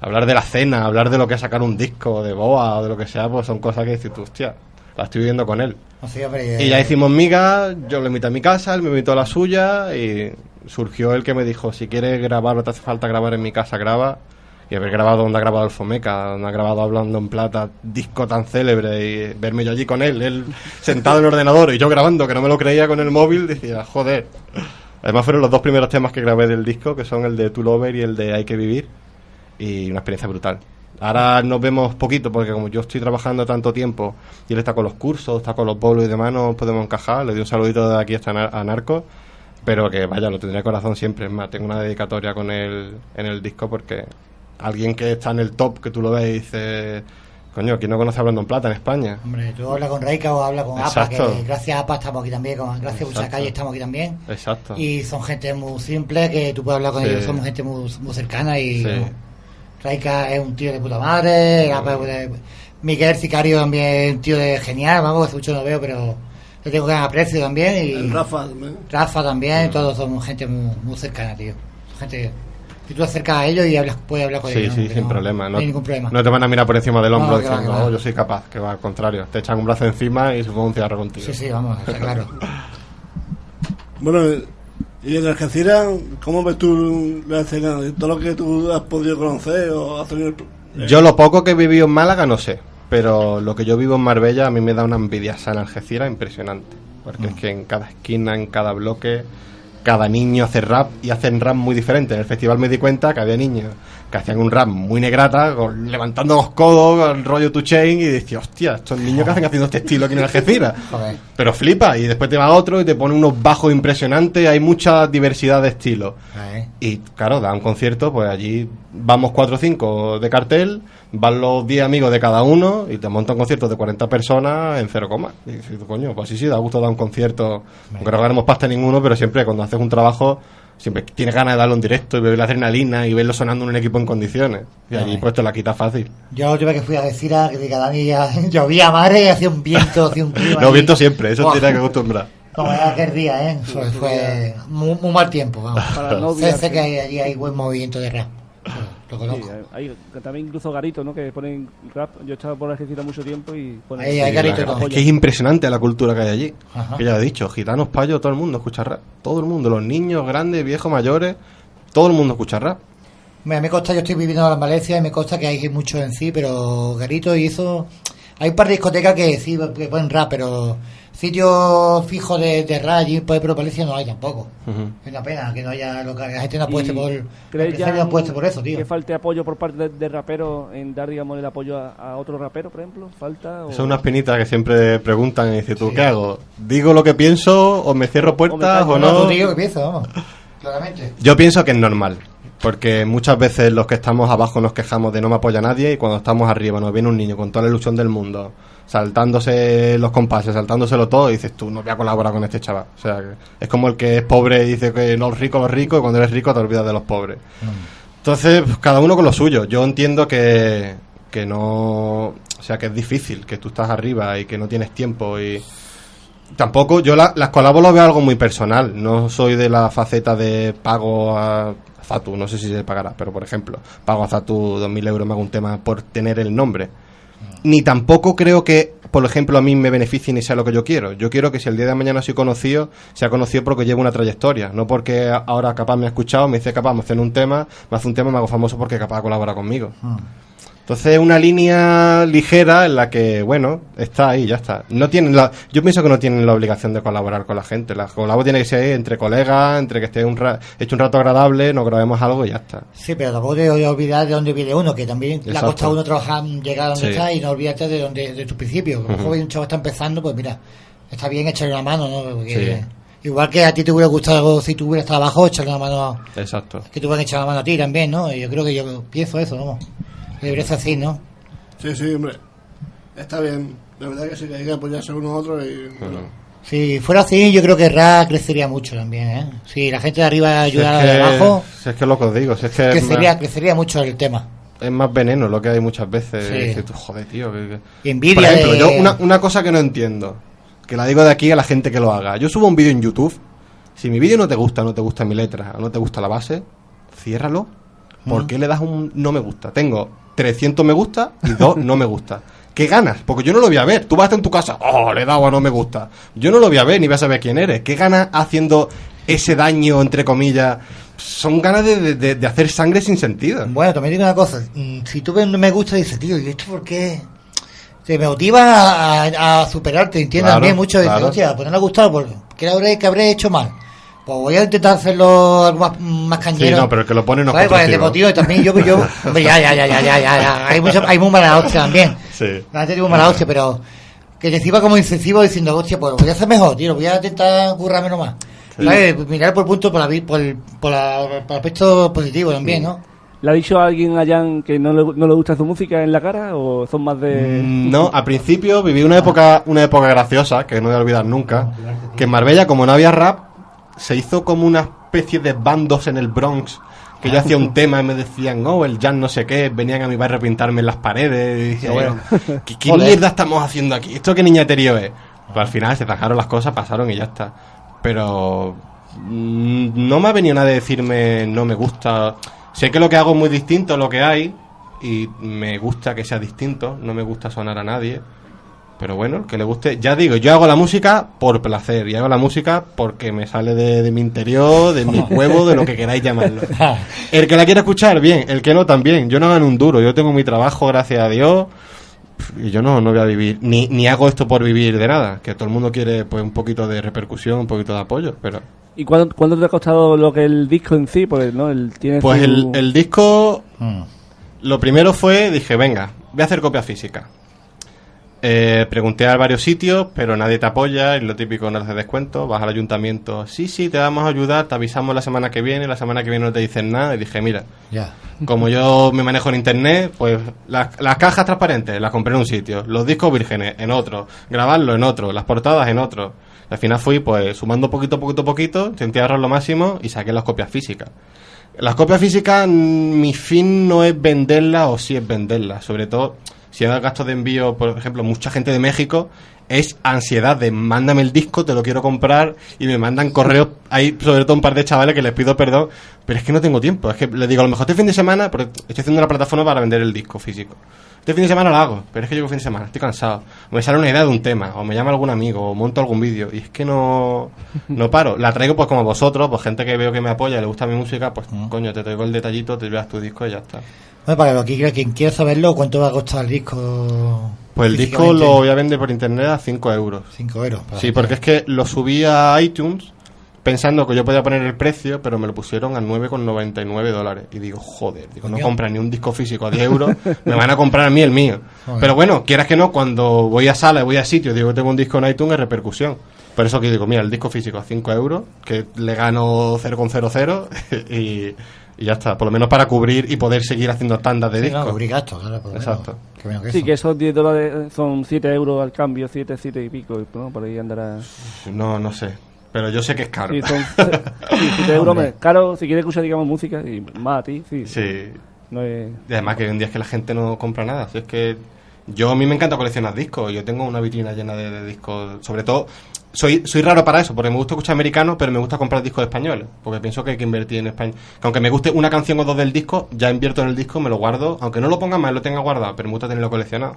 Hablar de la cena, hablar de lo que es sacar un disco, de Boa o de lo que sea, pues son cosas que dices tú, hostia, la estoy viviendo con él. Y ya hicimos migas, yo lo invité a mi casa, él me invitó a la suya y surgió el que me dijo, si quieres grabar o te hace falta grabar en mi casa, graba. Y haber grabado donde ha grabado el Fomeca, donde ha grabado Hablando en Plata, disco tan célebre, y verme yo allí con él, él sentado en el ordenador y yo grabando, que no me lo creía con el móvil, decía, joder. Además fueron los dos primeros temas que grabé del disco, que son el de Tu Lover y el de Hay que vivir, y una experiencia brutal. Ahora nos vemos poquito, porque como yo estoy trabajando tanto tiempo, y él está con los cursos, está con los bolos y demás, no podemos encajar. Le doy un saludito de aquí hasta a Narco, pero que vaya, lo tendré corazón siempre. Es más, tengo una dedicatoria con él en el disco, porque alguien que está en el top, que tú lo ves y dices, coño, ¿quién no conoce Hablando en Plata en España?
Hombre, tú hablas con Reika o hablas con APA, que gracias a APA estamos aquí también, con, gracias a
Exacto.
Buchacalle estamos aquí también.
Exacto.
Y son gente muy simple, que tú puedes hablar con
Sí.
ellos, somos gente muy, muy cercana y
Sí.
Raika es un tío de puta madre, Miguel Sicario también es un tío de genial, vamos, hace mucho no veo, pero le tengo gran aprecio también y
El Rafa también.
Rafa también, todos somos gente muy, muy cercana, tío. Gente que tú acercas a ellos y hablas, puedes hablar con
Sí,
ellos.
sí,
¿no? Que
sin
no-
problema.
No, hay ningún problema.
no te van a mirar por encima del hombro
No, que va,
diciendo,
va.
"Oh, yo soy capaz, que va al contrario. Te echan un brazo encima y se fue un cigarro contigo.
Sí, sí, vamos, está claro. (laughs)
Bueno, y en Algeciras, ¿cómo ves tú la escena? Todo lo que tú has podido conocer o has tenido...
Yo lo poco que he vivido en Málaga no sé, pero lo que yo vivo en Marbella a mí me da una envidia sana Algeciras impresionante. Porque es que en cada esquina, en cada bloque, cada niño hace rap y hacen rap muy diferente. En el festival me di cuenta que había niños que hacían un rap muy negrata, con- levantando los codos, con rollo to chain, y decía, hostia, estos niños que hacen haciendo este estilo aquí en Algeciras. (laughs) Pero flipa, y después te va otro y te pone unos bajos impresionantes, hay mucha diversidad de estilos. Y claro, da un concierto, pues allí vamos 4 o 5 de cartel, van los 10 amigos de cada uno y te monta un concierto de 40 personas en cero coma. Y dices, coño, pues sí, sí, da gusto dar un concierto, aunque no ganemos pasta ninguno, pero siempre cuando haces un trabajo, siempre tienes ganas de darlo en directo y beber la adrenalina y verlo sonando en un equipo en condiciones. Y allí pues te la quita fácil.
Yo la última que fui a decir a que cada día (laughs) llovía madre y hacía un viento, hacía un clima. (laughs) Ahí.
viento siempre, eso
Buah,
tienes que acostumbrar.
Como era aquel día, ¿eh? Fue, fue muy, muy mal tiempo, vamos. (laughs)
Para no olvidarse.
que hay- allí hay buen movimiento de rap. Lo
Sí,
conozco.
hay hay también incluso garitos, ¿no? Que ponen rap. Yo he estado por Algeciras mucho tiempo y ponen...
Ahí hay garito
la- es que es impresionante la cultura que hay allí.
Ajá.
Que ya he dicho, gitanos, payos, todo el mundo escucha rap. Todo el mundo, los niños, grandes, viejos, mayores, todo el mundo escucha rap.
Mira, me consta, yo estoy viviendo en Valencia y me consta que hay mucho en sí, pero Garito hizo... Hay un par de discotecas que sí, que ponen rap, pero sitios fijos de, de rap allí por Valencia no hay tampoco. Es una pena que no haya... lo que la gente no apueste por... el
¿crees
empresario no apueste por eso, tío.
que falte apoyo por parte de, de raperos en dar, digamos, el apoyo a, a otro rapero, por ejemplo? ¿Falta? O...
Esa es una espinita que siempre preguntan y dices, ¿tú qué hago? ¿Digo lo que pienso o me cierro puertas
callo,
o
No,
no?
tú tío, que piensa, vamos. Claramente.
Yo pienso que es normal. Porque muchas veces los que estamos abajo nos quejamos de no me apoya nadie y cuando estamos arriba nos viene un niño con toda la ilusión del mundo, saltándose los compases, saltándoselo todo dices tú no voy a colaborar con este chaval. O sea, que es como el que es pobre y dice que no, los ricos, los ricos y cuando eres rico te olvidas de los pobres. Entonces, pues, cada uno con lo suyo. Yo entiendo que, que no... O sea, que es difícil, que tú estás arriba y que no tienes tiempo y... Tampoco, yo la- las colabos lo veo algo muy personal. No soy de la faceta de pago a Zatu, no sé si se pagará, pero por ejemplo, pago a Zatu 2.000 euros, me hago un tema por tener el nombre. Ni tampoco creo que, por ejemplo, a mí me beneficie ni sea lo que yo quiero. Yo quiero que si el día de mañana soy conocido, sea conocido porque llevo una trayectoria. No porque ahora capaz me ha escuchado, me dice capaz, me hacen un tema, me hace un tema me hago famoso porque capaz colabora conmigo. Entonces una línea ligera en la que, bueno, está ahí, ya está. No tienen la, yo pienso que no tienen la obligación de colaborar con la gente. La colabo tiene que ser entre colegas, entre que esté un ra- hecho un rato agradable, nos grabemos algo y ya está.
Sí, pero tampoco te olvidar de dónde viene uno, que también le ha costado a uno trabajar, llegar a donde
Sí.
está y no olvidarte de donde de tu principio. Como
Ujú.
joven un chavo está empezando, pues mira, está bien echarle una mano, ¿no? Porque
Sí.
igual que a ti te hubiera gustado si tú hubieras estado abajo, echarle una mano, a-
Exacto.
que te hubieran echado la mano a ti también, ¿no? Y yo creo que yo pienso eso, ¿no? Ser así, ¿no?
Sí, sí, hombre. Está bien. La verdad que sí que hay que apoyarse unos a otros y... bueno,
Si fuera así, yo creo que RA crecería mucho también, ¿eh? Si la gente de arriba
Si es
ayudara
que-
de abajo,
si es que es lo que os digo, si es que
crecería,
más,
crecería mucho el tema.
es más veneno lo que hay muchas veces.
Sí.
Y dices tú, joder, tío. que- que-
Y envidia
Por ejemplo,
de-
yo una, una cosa que no entiendo, que la digo de aquí a la gente que lo haga. Yo subo un vídeo en YouTube, si mi vídeo no te gusta, no te gusta mi letra, o no te gusta la base, ciérralo. ¿Por qué le das un no me gusta? Tengo 300 me gusta y dos no me gusta. ¿Qué ganas? Porque yo no lo voy a ver. Tú vas a en tu casa, oh, le he dado a no me gusta. Yo no lo voy a ver ni voy a saber quién eres. ¿Qué ganas haciendo ese daño, entre comillas? Son ganas de, de- hacer sangre sin sentido.
Bueno, también digo una cosa. mm, Si tú ves un me gusta, dices, tío, ¿y esto por qué? Te motiva a, a- a superarte, entiendes
Claro,
también mucho. Dices,
claro.
hostia, pues no le ha gustado, porque ¿qué habré, qué habré hecho mal? Pues voy a intentar hacerlo algo más, más
Sí,
cañero.
no, pero el que lo pone no es
¿Sabes? Pues el
constructivo.
deportivo también, yo, yo, (laughs) hombre, ya, ya, ya, ya, ya, ya. Hay, mucho, hay muy mala hostia también.
Sí.
La gente tiene muy mala hostia, pero que sirva como incentivo diciendo, hostia, pues lo voy a hacer mejor, tío, voy a intentar currármelo más. ¿Sabes? Pues Mirar por punto, por, la, por, el, por, la- por el aspecto positivo también, ¿no?
¿Le ha dicho a alguien allá que no le, no le gusta su música en la cara o son más de...?
Mm, No, al principio viví una época, una época graciosa, que no voy a olvidar nunca, que en Marbella, como no había rap, se hizo como una especie de bandos en el Bronx, que yo hacía un (laughs) tema y me decían, oh, el jazz no sé qué, venían a mi barrio a pintarme en las paredes, y decía yo, ¿qué, (laughs) mierda estamos haciendo aquí? ¿Esto qué niñaterío es? Pues al final se trajeron las cosas, pasaron y ya está. Pero mm, no me ha venido nadie a decirme no me gusta. Sé que lo que hago es muy distinto a lo que hay y me gusta que sea distinto, no me gusta sonar a nadie. Pero bueno, el que le guste, ya digo, yo hago la música por placer y hago la música porque me sale de, de mi interior, de mi (laughs) huevo, de lo que queráis llamarlo. (laughs) El que la quiera escuchar, bien, el que no también. Yo no gano un duro, yo tengo mi trabajo, gracias a Dios. y yo no, no voy a vivir, ni, ni hago esto por vivir de nada, que todo el mundo quiere pues un poquito de repercusión, un poquito de apoyo, pero...
¿Y cuánto, cuánto te ha costado lo que el disco en sí? Pues, ¿no? El, tiene
Pues
su-
el, el disco,
Mm.
lo primero fue, dije, venga, voy a hacer copia física. Eh, pregunté a varios sitios, pero nadie te apoya, y lo típico no hace descuento, vas al ayuntamiento, sí, sí, te vamos a ayudar, te avisamos la semana que viene, la semana que viene no te dicen nada, y dije, mira,
Ya.
como yo me manejo en internet, pues las, las cajas transparentes las compré en un sitio, los discos vírgenes en otro, grabarlo en otro, las portadas en otro. Al final fui pues sumando poquito, poquito, poquito, intenté ahorrar lo máximo y saqué las copias físicas. Las copias físicas, mm, mi fin no es venderlas o sí es venderlas. Sobre todo, si hay gastos de envío, por ejemplo, mucha gente de México, es ansiedad de mándame el disco, te lo quiero comprar y me mandan correos. Hay sobre todo un par de chavales que les pido perdón, pero es que no tengo tiempo. Es que les digo, a lo mejor este fin de semana, porque estoy haciendo una plataforma para vender el disco físico. Este fin de semana lo hago, pero es que llego fin de semana, estoy cansado. O me sale una idea de un tema, o me llama algún amigo, o monto algún vídeo, y es que no, no paro. La traigo pues como vosotros, pues gente que veo que me apoya, le gusta mi música, pues coño, te traigo el detallito, te llevas tu disco y ya está.
Bueno, para lo que quien quiera saberlo, ¿cuánto va a costar el disco?
Pues el disco lo voy a vender por internet a 5 euros.
5 euros. para
Sí, porque es que lo subí a iTunes pensando que yo podía poner el precio, pero me lo pusieron a 9,99 dólares. Y digo, joder, digo, no compran ni un disco físico a 10 (laughs) euros, me van a comprar a mí el mío.
Joder.
Pero bueno, quieras que no, cuando voy a sala, voy a sitio, digo que tengo un disco en iTunes, es repercusión. Por eso que digo, mira, el disco físico a 5 euros, que le gano 0,00 (laughs) y, y ya está. Por lo menos para cubrir y poder seguir haciendo tandas de
Sí,
discos.
no, cubrir gastos, claro, por lo menos.
Exacto.
Menos que
Sí,
eso.
que esos 10 dólares son 7 euros al cambio, 7, 7 y pico, ¿no? Por ahí andará.
No, no sé. Pero yo sé que es caro.
Sí, son (laughs) 7 euros. Me- Caro, si quieres escuchar, digamos, música, y más a ti, sí.
Sí.
No es...
Y además que hoy en día es que la gente no compra nada. Si es que yo a mí me encanta coleccionar discos. Yo tengo una vitrina llena de, de discos. Sobre todo, soy, soy raro para eso, porque me gusta escuchar americanos, pero me gusta comprar discos españoles. Porque pienso que hay que invertir en español. Que aunque me guste una canción o dos del disco, ya invierto en el disco, me lo guardo. Aunque no lo ponga más, lo tenga guardado, pero me gusta tenerlo coleccionado.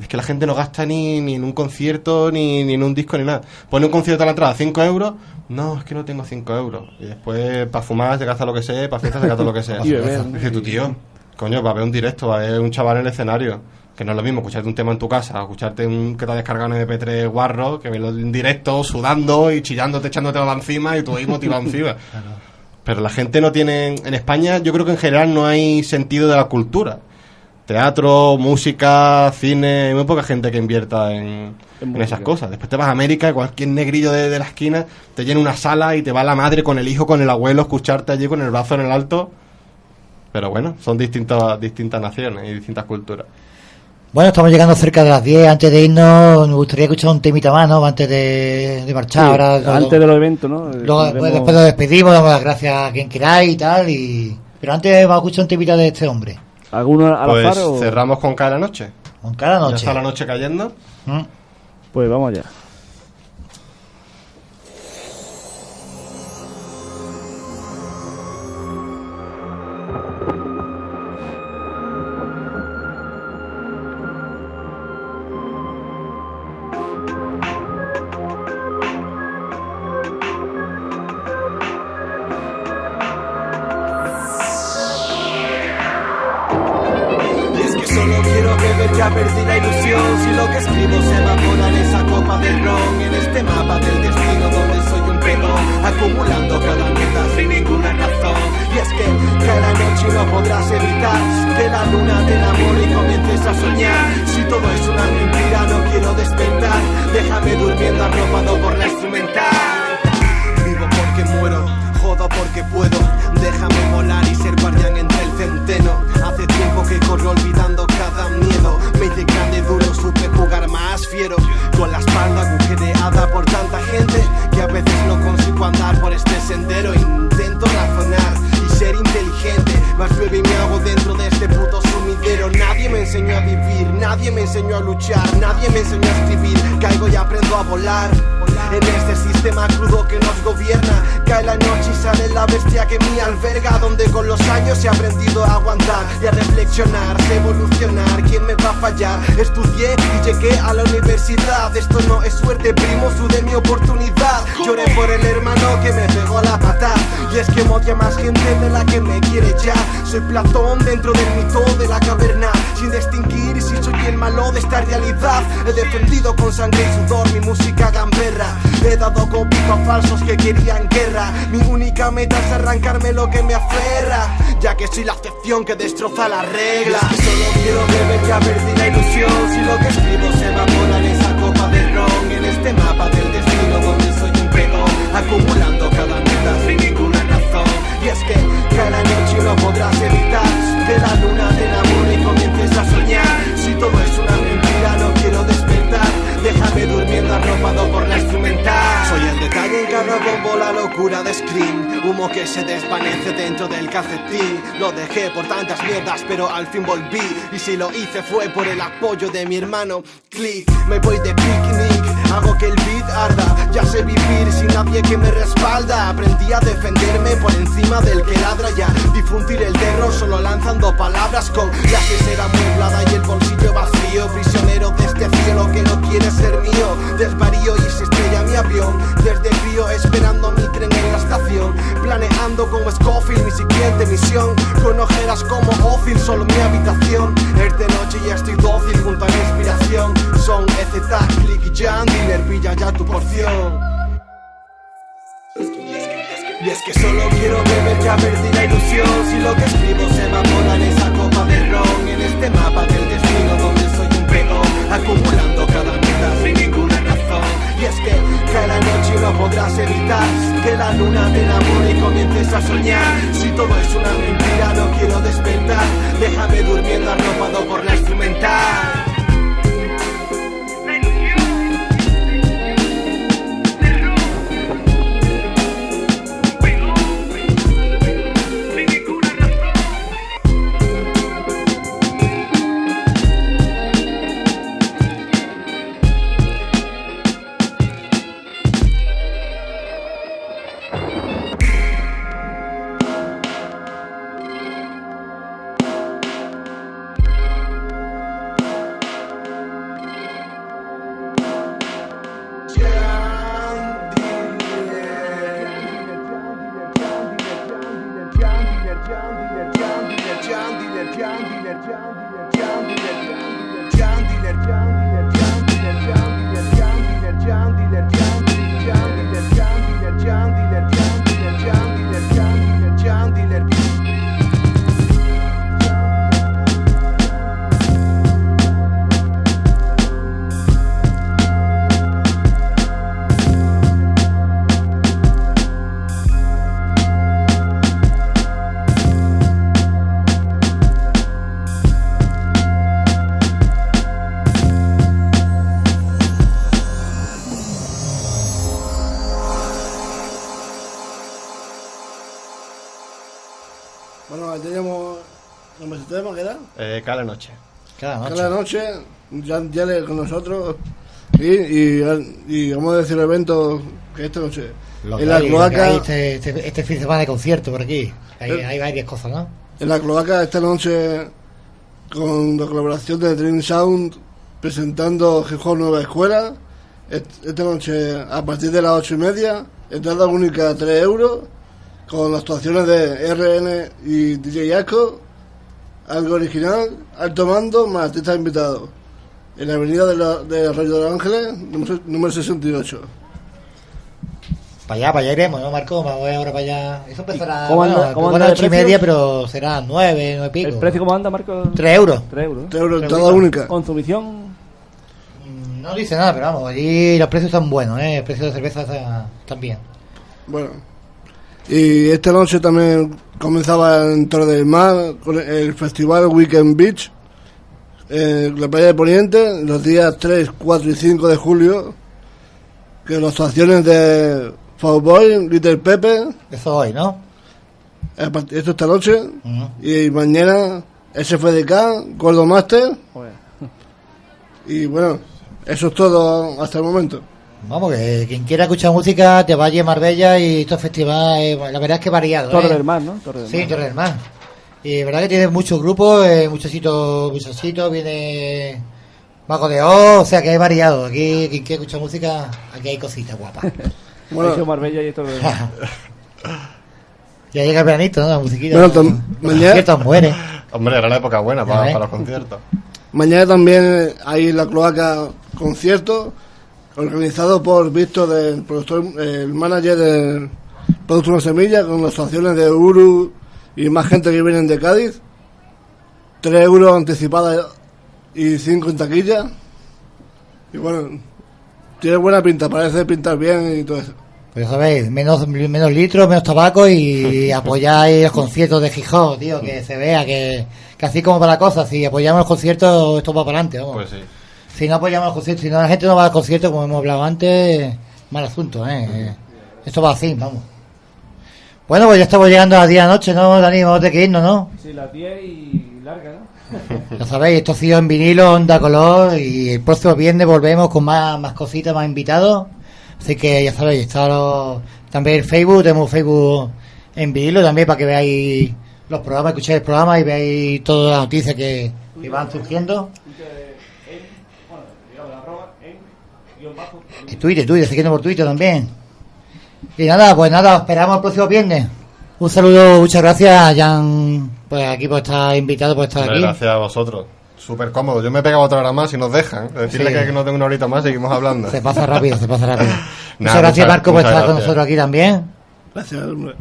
Es que la gente no gasta ni, ni en un concierto, ni, ni en un disco, ni nada. Pone un concierto a la entrada, 5 euros. No, es que no tengo 5 euros. Y después, para fumar, se gasta lo que sea, para fiestas, se gasta lo que sea. (laughs)
Y beber.
Dice tu tío, coño, va a ver un directo, va a ver un chaval en el escenario. Que no es lo mismo escucharte un tema en tu casa, escucharte un que te ha descargado en MP3 guarro, que verlo en directo, sudando y chillándote, echándote la encima y tú ahí motivado encima. (laughs) Pero la gente no tiene. En España, yo creo que en general no hay sentido de la cultura. Teatro, música, cine, hay muy poca gente que invierta en,
En
en esas cosas. Después te vas a América y cualquier negrillo de, de la esquina te llena una sala y te va la madre con el hijo, con el abuelo, a escucharte allí con el brazo en el alto. Pero bueno, son distintas, distintas naciones y distintas culturas.
Bueno, estamos llegando cerca de las 10. Antes de irnos, me gustaría escuchar un temita más, ¿no? Antes de, de marchar.
Sí,
Ahora,
antes de los eventos, ¿no?
luego, después,
Tendremos-
después nos despedimos, damos las gracias a quien queráis y tal. Y... Pero antes vamos a escuchar un temita de este hombre.
¿Alguno al
Pues
azar o...?
cerramos con cada noche.
Con cada
Ya
noche.
está la noche cayendo.
¿Mm?
Pues vamos allá.
Que escribo se evapora en esa copa de ron, en este mapa del destino donde soy un pedo, acumulando cada mierda sin ninguna razón. Y es que cada noche no podrás evitar que la luna te enamore y comiences a soñar. Si todo es una mentira, no quiero despertar. Déjame durmiendo arropado por la instrumental. Vivo porque muero, jodo porque puedo. Déjame volar y ser guardián entre el centeno. Hace tiempo que corro olvidando cada miedo. Me hice grande, más fiero. Con la espalda agujereada por tanta gente que a veces no consigo andar por este sendero. Intento razonar y ser inteligente. Más bebé me hago dentro de este puto sumidero. Nadie me enseñó a vivir, nadie me enseñó a luchar, nadie me enseñó a escribir. Caigo y aprendo a volar. En este sistema crudo que nos gobierna. Cae la noche y sale la bestia que me alberga, donde con los años he aprendido a aguantar y a reflexionar, evolucionar. ¿Quién me va a fallar? Estudié y llegué a la universidad. Esto no es suerte, primo, sudé mi oportunidad. Lloré por el hermano que me pegó la patada. Y es que odia más gente de la que me quiere ya. Soy Platón dentro del mito de la caverna, sin distinguir si soy el malo de esta realidad. He defendido con sangre y sudor mi música gamberra. He dado cobijo a falsos que querían guerra. Mi única meta es arrancarme lo que me aferra, ya que soy la excepción que destroza la regla. Solo quiero beber, ya perdí ilusión. Si lo que escribo se evapora en esa copa de ron, en este mapa del destino donde soy un peón, acumulando cada meta sin ninguna razón. Y es que cada noche no podrás evitar que la luna te enamore y comiences a soñar. Si todo es una mentira, no quiero despertar. Déjame durmiendo arropado por la instrumental. Soy el detalle en cada bombo, la locura de screen. Humo que se desvanece dentro del calcetín. Lo dejé por tantas mierdas, pero al fin volví. Y si lo hice fue por el apoyo de mi hermano. Click, me voy de picnic. Hago que el beat arda. Ya sé vivir que me respalda. Aprendí a defenderme por encima del que ladra ya. Difundir el terror solo lanzando palabras con la cesera amueblada y el bolsillo vacío. Prisionero de este cielo que no quiere ser mío. Desvarío y se estrella mi avión. Desde frío esperando mi tren en la estación. Planeando como Scofield mi siguiente misión. Con ojeras como Ozil, solo mi habitación. Es de noche y estoy dócil junto a la inspiración. Son EZ, Click y Jan, Dealer, pilla ya tu porción. Y es que solo quiero beber, ya perdí la ilusión. Si lo que escribo se evapora en esa copa de ron. En este mapa del destino donde soy un peón Acumulando cada meta sin ninguna razón. Y es que cae la noche y no podrás evitar Que la luna te enamore y comiences a soñar. Si todo es una mentira no quiero despertar. Déjame durmiendo arropado por la instrumental
cada noche.
Cada noche.
Cada noche, Jan Yeller con nosotros. Y, y, y vamos a decir el evento que esta noche.
Lo
en la
hay,
cloaca,
hay este, este, este fin de semana de concierto por aquí. Hay,
Eh.
hay varias cosas, ¿no?
en la cloaca esta noche con la colaboración de Dream Sound presentando Gijón Nueva Escuela. Est- Esta noche a partir de las ocho y media, entrada única 3 euros, con las actuaciones de RN y DJ Asco, algo original, alto mando, más artistas invitados. En la avenida de, la, de Arroyo de los Ángeles, número, número 68.
Para allá, para allá iremos, ¿no, Marco? Vamos ahora para allá. Eso empezará
cómo anda-
bueno,
cómo
ocho y media, pero será nueve, nueve pico.
¿El precio cómo anda, Marco?
Tres euros.
3 euros.
3 euros,
Tres
entrada única.
Consumición.
Mm, No dice nada, pero vamos, allí los precios están buenos, ¿eh? El precio de cerveza está- están bien.
Bueno, y esta noche también comenzaba en Torre del Mar con el festival Weekend Beach en la playa de Poniente los días 3, 4 y 5 de julio. Que las actuaciones de Fowboy, Little Pepe,
Eso hoy, ¿no?
esto esta noche,
Ujú.
y mañana SFDK, Gordo Master,
Joder.
y bueno, eso es todo hasta el momento.
Vamos, que quien quiera escuchar música te vaya a Marbella y estos festivales, la verdad es que variado.
Torre
¿eh?
del Mar, ¿no? Torre del
Sí,
Mar.
Torre del Mar. Y verdad que tiene muchos grupos, eh, muchos sitios, muchos sitios, viene Mago de Oz, o sea que hay variado. Aquí quien quiera escuchar música, aquí hay cositas guapas. (laughs)
Bueno.
Marbella y Torre del Mar. (laughs)
ya llega el veranito, ¿no? La musiquita.
Bueno,
Los
mañana-
conciertos muere.
Hombre, era la época buena para, los conciertos.
Mañana también hay en la cloaca concierto organizado por Víctor, el productor, el manager del Producto Una Semilla, con las actuaciones de Uru y más gente que vienen de Cádiz. 3 euros anticipada y 5 en taquilla. Y bueno, tiene buena pinta, parece pintar bien y todo eso.
Pues ya sabéis, menos, menos litros, menos tabaco y (laughs) apoyáis los conciertos de Gijón, tío, que se vea que, que así como para la cosa, si apoyamos los conciertos, esto va para adelante, vamos.
Pues sí.
Si no apoyamos los conciertos, si no la gente no va al concierto, como hemos hablado antes, mal asunto, ¿eh? Esto va así, vamos. Bueno, pues ya estamos llegando a las 10 de la noche, ¿no, Dani? Vamos a tener que irnos, ¿no?
Sí, las 10 y larga, ¿no? (laughs)
Ya sabéis, esto ha sido en vinilo, onda color, y el próximo viernes volvemos con más, más cositas, más invitados. Así que ya sabéis, está también el Facebook, tenemos Facebook en vinilo también para que veáis los programas, escuchéis el programa y veáis todas las noticias que, que van surgiendo.
Bueno, digamos, la arroba en guion bajo.
En Twitter, Twitter, siguiendo por Twitter también. Y nada, pues nada, os esperamos el próximo viernes. Un saludo, muchas gracias a Jan, pues aquí por estar invitado, por estar
Hombre,
aquí.
Gracias a vosotros. Súper cómodo. Yo me he pegado otra hora más y nos dejan. Decirle
Sí.
que no tengo una horita más, seguimos hablando.
Se pasa rápido, se pasa rápido. (laughs) muchas gracias,
muchas-
Marco, por estar con nosotros aquí también.
Gracias, hombre.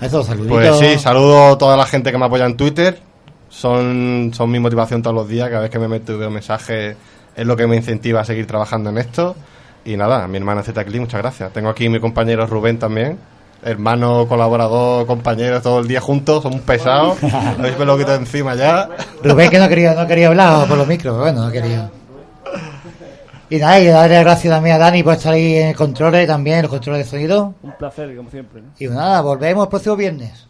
Eso, saluditos.
Pues sí, saludo a toda la gente que me apoya en Twitter. Son, son mi motivación todos los días. Cada vez que me meto y veo mensajes es lo que me incentiva a seguir trabajando en esto. Y nada, a mi hermana Zetacli, muchas gracias. Tengo aquí mi compañero Rubén también. Hermano, colaborador, compañero, todo el día juntos. Somos pesados. (laughs) Habéis me lo quito encima ya.
Rubén que no quería, no quería hablar por los micros, pero bueno, no quería. Y nada, y darle gracias también a Dani por estar ahí en el control también, los controles de sonido.
Un placer, como siempre. ¿no?
Y nada, volvemos el próximo viernes.